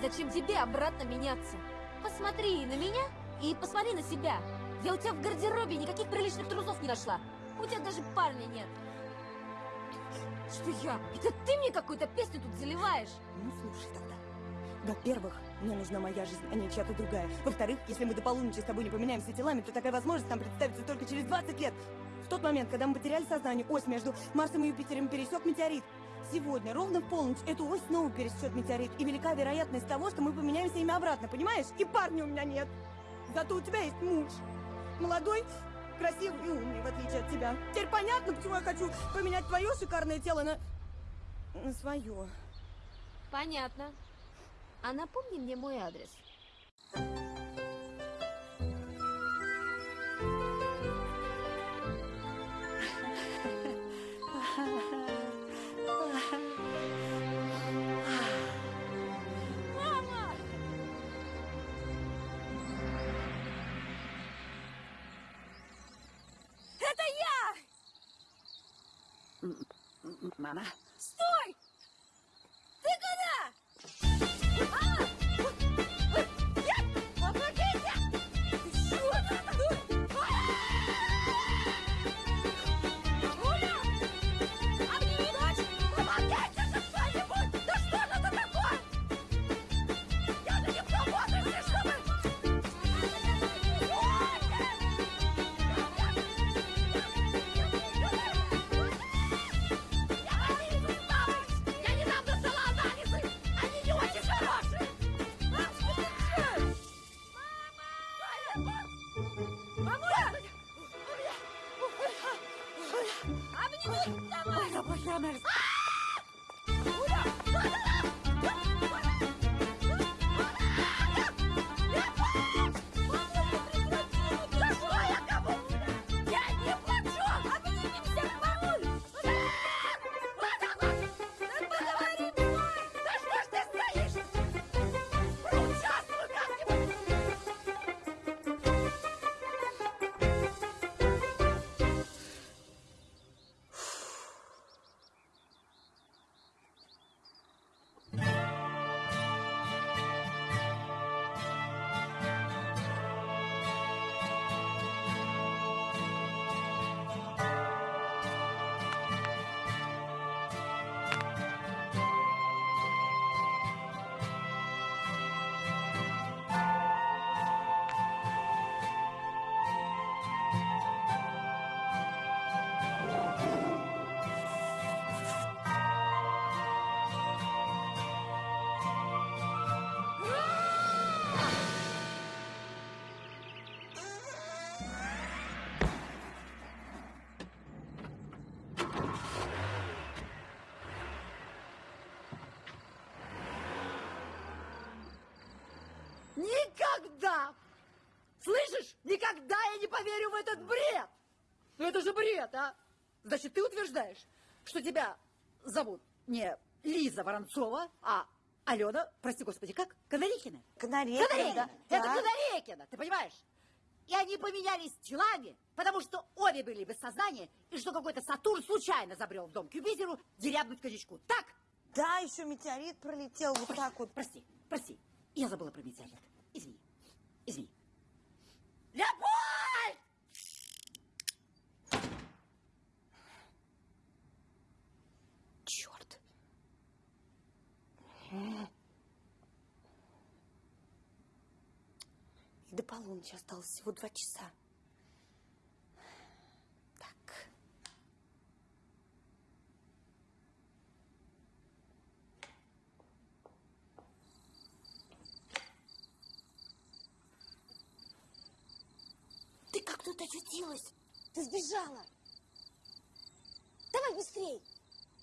Speaker 12: зачем тебе обратно меняться? Посмотри на меня и посмотри на себя. Я у тебя в гардеробе никаких приличных трусов не нашла. У тебя даже парня нет. Что я? Это ты мне какую-то песню тут заливаешь?
Speaker 9: Ну, слушай тогда. Во-первых, мне нужна моя жизнь, а не чья-то другая. Во-вторых, если мы до полуночи с тобой не поменяемся телами, то такая возможность нам представится только через 20 лет. В тот момент, когда мы потеряли сознание, ось между Марсом и Юпитером пересек метеорит. Сегодня, ровно в полночь, эту ось снова пересечет метеорит. И велика вероятность того, что мы поменяемся ими обратно, понимаешь? И парня у меня нет. Зато у тебя есть муж. Молодой, красивый и умный, в отличие от тебя. Теперь понятно, почему я хочу поменять твое шикарное тело на... на свое.
Speaker 12: Понятно. А напомни мне мой адрес. Мама! я!
Speaker 20: Мама.
Speaker 12: Стой!
Speaker 15: Никогда я не поверю в этот бред! Ну это же бред, а! Значит, ты утверждаешь, что тебя зовут не Лиза Воронцова, а Алена, прости господи, как? Канарейкина?
Speaker 13: Канарейкина,
Speaker 15: Канарейкина!
Speaker 13: да.
Speaker 15: Это. Канарейкина, ты понимаешь? И они поменялись телами, потому что обе были без сознания, и что какой-то Сатурн случайно забрел в дом к Юпитеру дерябнуть коньячку. Так?
Speaker 13: Да, еще метеорит пролетел вот так вот.
Speaker 15: Прости, прости. Я забыла про метеорит. Извини. Извини. Леопольд!
Speaker 13: Черт. И до полуночи осталось всего два часа. Так. Ты как тут очутилась? Ты сбежала. Давай быстрей.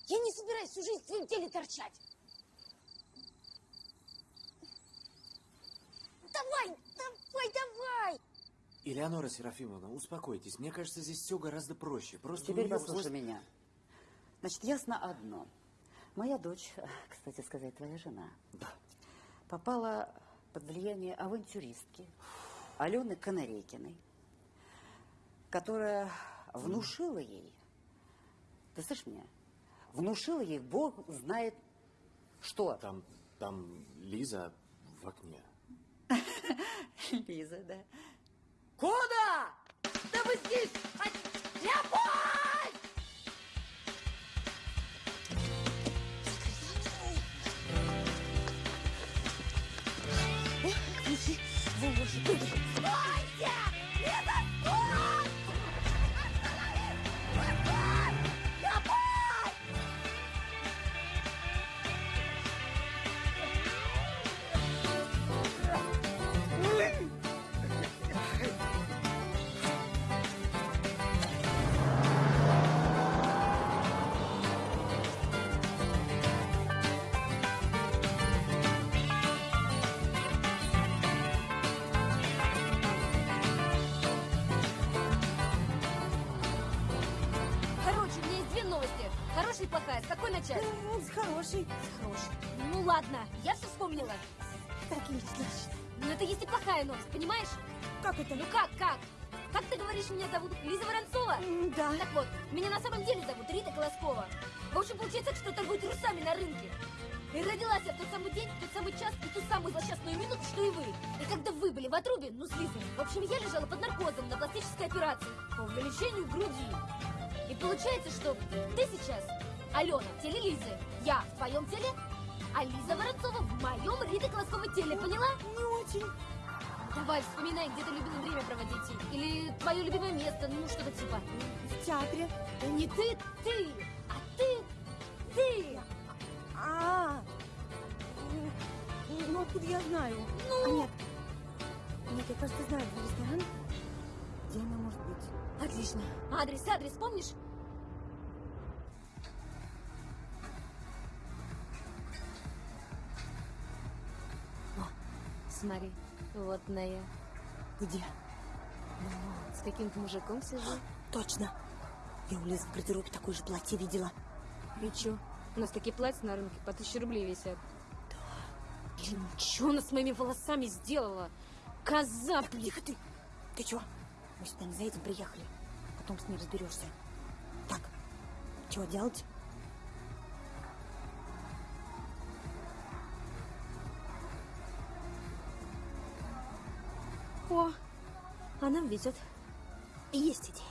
Speaker 13: Я не собираюсь всю жизнь в твоем теле торчать. Давай, давай, давай.
Speaker 7: Элеонора Серафимовна, успокойтесь. Мне кажется, здесь все гораздо проще. Просто
Speaker 20: Теперь послушай
Speaker 7: просто-
Speaker 20: меня. Значит, ясно одно. Моя дочь, кстати сказать, твоя жена, попала под влияние авантюристки Алены Канарейкиной, которая внушила ей, ты слышишь меня, внушила ей, Бог знает что.
Speaker 7: Там, там Лиза в окне.
Speaker 20: Лиза, да.
Speaker 15: Куда? Да вы здесь! Леопольд!
Speaker 13: Ключи выложи.
Speaker 9: С хорошей.
Speaker 12: Хороший. Ну ладно, я все вспомнила.
Speaker 9: Отлично.
Speaker 12: Ну это если плохая новость, понимаешь?
Speaker 9: Как это?
Speaker 12: Ну как, как? Как ты говоришь, меня зовут Лиза Воронцова?
Speaker 9: Да.
Speaker 12: Так вот, меня на самом деле зовут Рита Колоскова. В общем, получается, так, что торгую трусами на рынке. И родилась я в тот самый день, в тот самый час и ту самую злосчастную минуту, что и вы. И когда вы были в отрубе, ну, с Лизой, в общем, я лежала под наркозом на пластической операции по увеличению груди. И получается, что ты сейчас, Алена, в теле Лизы, я в твоем теле, а Лиза Воронцова в моем Колосковой теле, поняла?
Speaker 9: Не очень.
Speaker 12: Давай, вспоминай, где ты любила время проводить. Или твое любимое место, ну, что-то типа.
Speaker 9: В театре.
Speaker 12: Да не ты, ты, а ты, ты.
Speaker 9: А, ну откуда я знаю?
Speaker 12: Ну?
Speaker 9: А, нет. Нет, я кажется знаю ресторан, где она может быть.
Speaker 12: Отлично. Адрес, адрес, помнишь? Смотри, вот на я.
Speaker 9: Где?
Speaker 12: Ну, с каким-то мужиком сижу.
Speaker 9: Точно. Я у Лизы в гардеробе такое же платье видела.
Speaker 12: И чё? У нас такие платья на рынке по тысяче рублей висят. Да. Блин, чё она с моими волосами сделала? Коза, блин.
Speaker 9: Тихо ты. Ты чё? Мы сюда не за этим приехали. Потом с ней разберешься. Так, чего делать?
Speaker 12: О, а нам везет.
Speaker 9: Есть идея.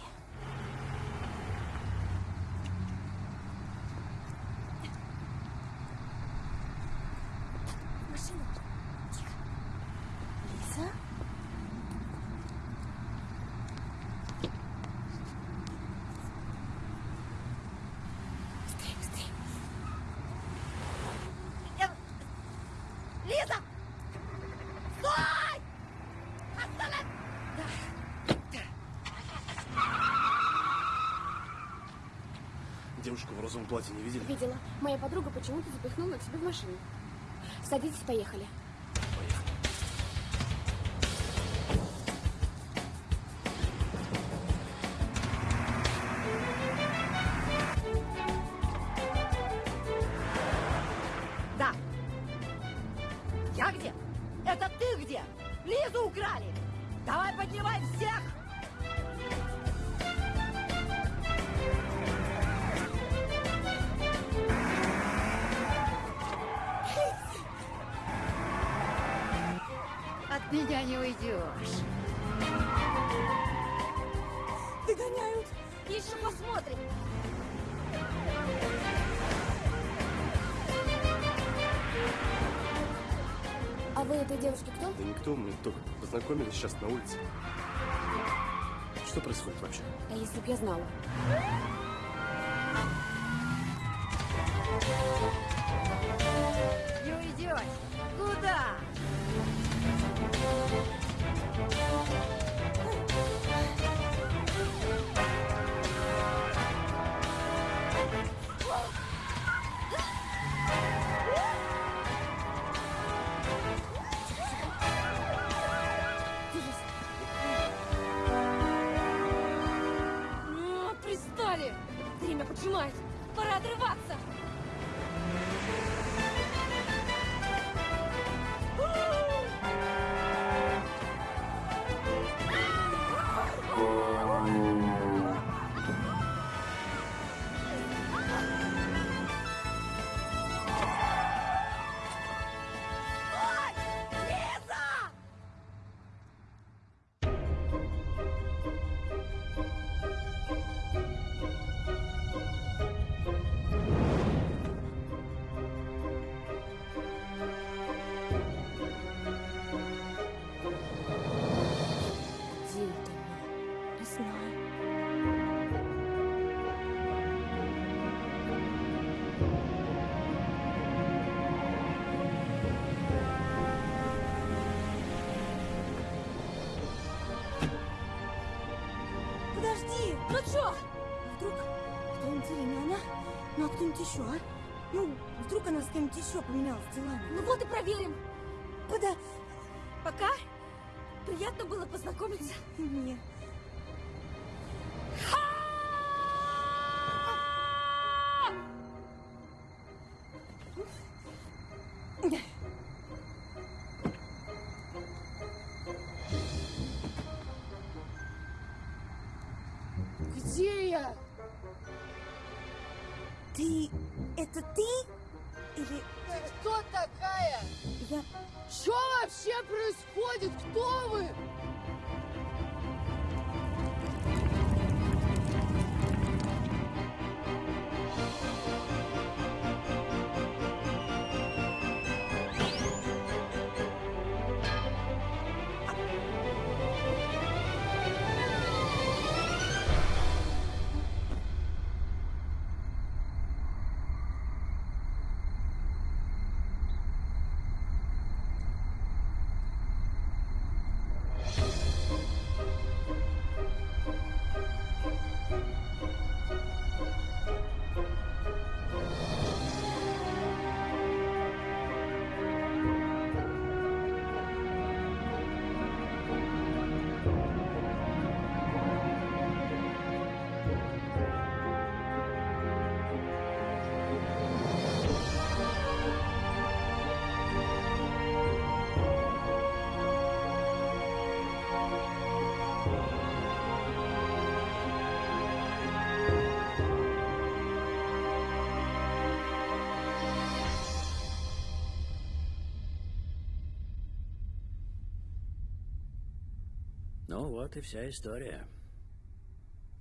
Speaker 9: Машина. Тихо. Лиза? Быстрее, быстрее.
Speaker 21: Лиза! Стой! Останови!
Speaker 22: Девушку в розовом платье не видели?
Speaker 5: Видела. Моя подруга почему-то запихнула к себе в машину. Садитесь, поехали.
Speaker 3: Не уйдешь.
Speaker 9: Догоняют.
Speaker 12: Еще посмотрим.
Speaker 5: А вы этой девушке кто?
Speaker 22: Да никто, мы только познакомились сейчас на улице. Что происходит вообще?
Speaker 5: А если б я знала?
Speaker 9: Кто-нибудь еще, а? Ну, вдруг она с кем-нибудь еще поменялась телами.
Speaker 12: Ну вот и проверим.
Speaker 9: Куда?
Speaker 12: Пока приятно было познакомиться.
Speaker 9: Мне.
Speaker 1: Ну вот и вся история.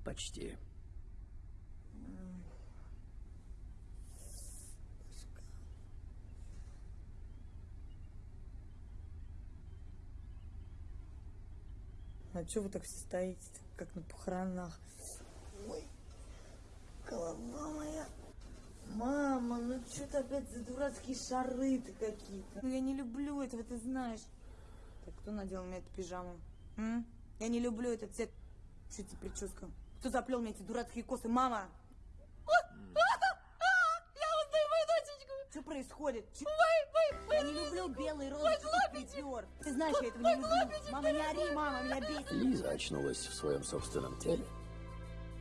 Speaker 1: Почти.
Speaker 9: А что вы так все стоите, как на похоронах? Ой, голова моя. Мама, ну что ты опять за дурацкие шары-то какие-то? Ну я не люблю этого, ты знаешь. Так кто надел мне эту пижаму? М? Я не люблю этот цвет. Что тебе прическа? Кто заплел мне эти дурацкие косы? Мама!
Speaker 5: Я узнаю мою дочечку!
Speaker 9: Что происходит?
Speaker 5: Вы, вы, вы,
Speaker 9: Я не люблю белый
Speaker 5: Вы
Speaker 9: розовый припер. Ты знаешь, я этого не люблю. Мама, не ори, мама, меня бесит.
Speaker 1: Лиза очнулась в своем собственном теле.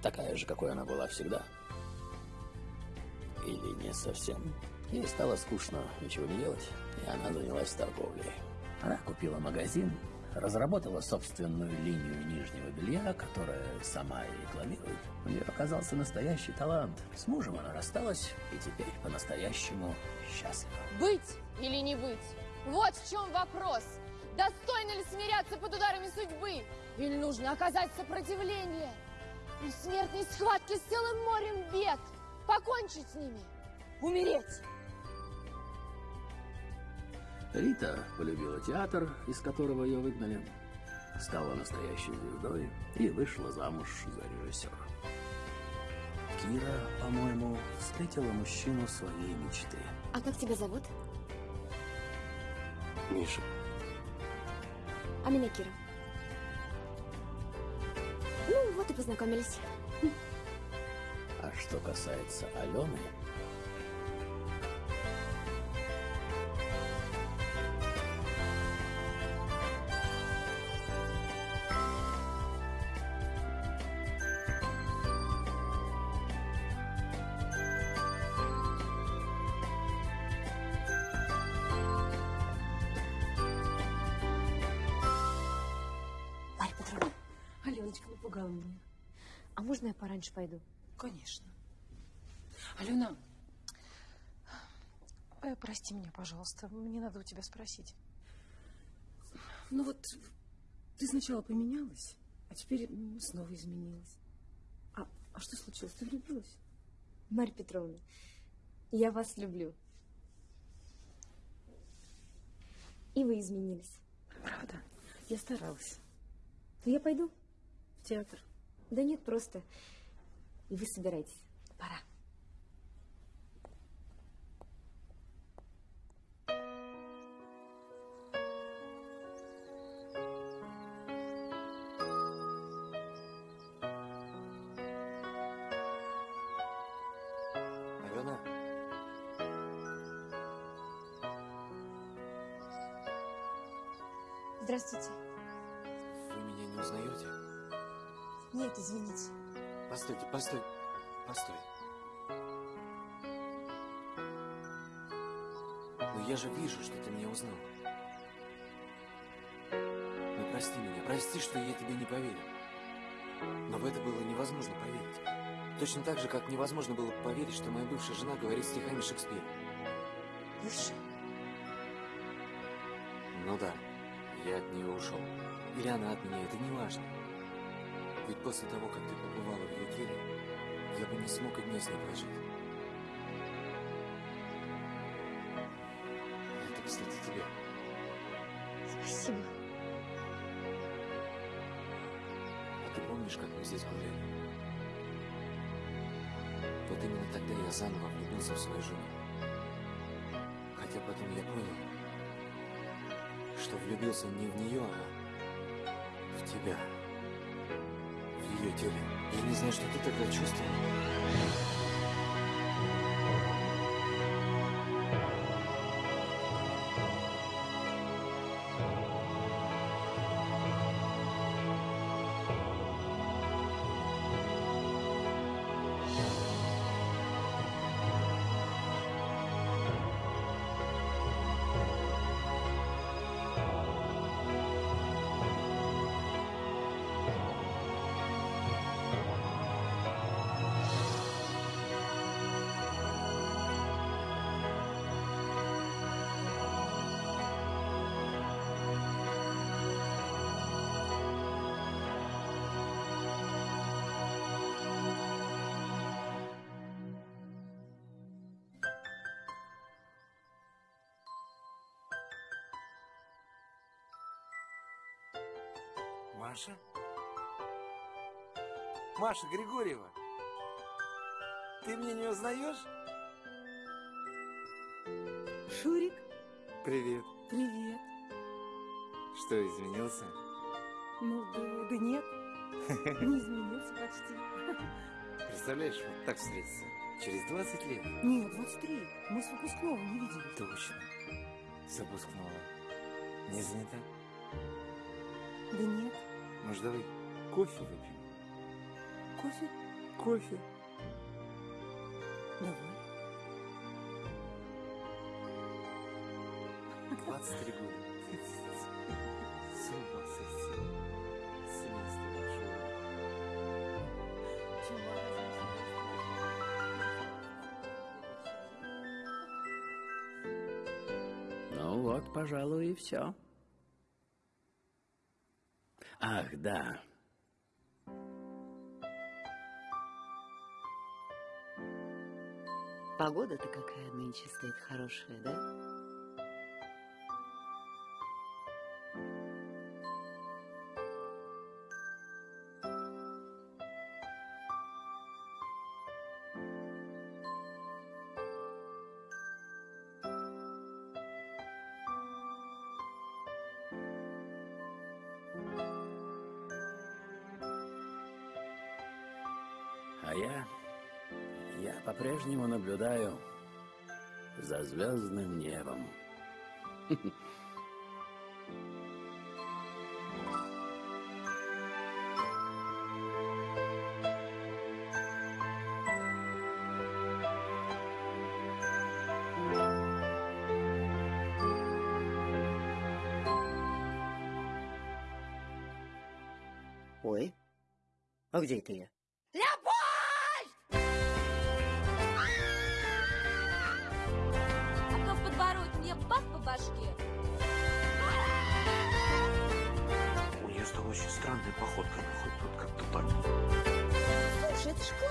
Speaker 1: Такая же, какой она была всегда. Или не совсем. Ей стало скучно ничего не делать, и она занялась торговлей. Она купила магазин, разработала собственную линию нижнего белья, которая сама и рекламирует. У нее оказался настоящий талант. С мужем она рассталась, и теперь по-настоящему счастлива.
Speaker 10: Быть или не быть? Вот в чем вопрос. Достойно ли смиряться под ударами судьбы? Или нужно оказать сопротивление? И в смертной схватке с целым морем бед покончить с ними? Умереть?
Speaker 1: Рита полюбила театр, из которого ее выгнали, стала настоящей звездой и вышла замуж за режиссера. Кира, по-моему, встретила мужчину своей мечты.
Speaker 2: А как тебя зовут?
Speaker 1: Миша.
Speaker 2: А меня Кира. Ну, вот и познакомились.
Speaker 1: А что касается Алены,
Speaker 5: Меня. А можно я пораньше пойду?
Speaker 6: Конечно. Алена, э, прости меня, пожалуйста. Мне надо у тебя спросить. Ну вот, ты сначала поменялась, а теперь м, снова изменилась. А, а что случилось? Ты влюбилась?
Speaker 5: Марья Петровна, я вас люблю. И вы изменились.
Speaker 6: Правда? Я старалась.
Speaker 5: Ну, я пойду.
Speaker 6: В театр.
Speaker 5: Да нет, просто. И вы собирайтесь. Пора. Здравствуйте. Нет, извините.
Speaker 7: Постойте, постой, постой. Но я же вижу, что ты меня узнал. Ну прости меня, прости, что я тебе не поверил. Но в это было невозможно поверить. Точно так же, как невозможно было поверить, что моя бывшая жена говорит стихами Шекспира.
Speaker 5: Бывшая?
Speaker 7: Ну да, я от нее ушел. Или она от меня, это не важно. Ведь после того, как ты побывала в ее теле, я бы не смог и дня с ней прожить. Это, кстати, тебе.
Speaker 5: Спасибо.
Speaker 7: А ты помнишь, как мы здесь гуляли? Вот именно тогда я заново влюбился в свою жену. Хотя потом я понял, что влюбился не в нее, а в тебя. Теле. Я не знаю, что ты тогда чувствовал.
Speaker 14: Маша? Маша Григорьева? Ты меня не узнаешь?
Speaker 6: Шурик,
Speaker 14: Привет.
Speaker 6: привет.
Speaker 14: Что, изменился?
Speaker 6: Ну, да, да нет, не изменился почти.
Speaker 14: Представляешь, вот так встретиться. Через 20 лет.
Speaker 6: Нет, 23. Мы с выпускного не виделись.
Speaker 14: Точно. С выпускного. Не занята?
Speaker 6: Да нет.
Speaker 14: Может, давай кофе выпьем?
Speaker 6: Кофе?
Speaker 14: Кофе.
Speaker 6: Давай.
Speaker 14: 23 года. С ума сойти. Семейство большое.
Speaker 1: Ну вот, пожалуй, и все. Ах, да.
Speaker 15: Погода-то какая нынче стоит хорошая, да?
Speaker 1: Наблюдаю за звездным небом.
Speaker 16: Ой, а где это я?
Speaker 3: Слушай, это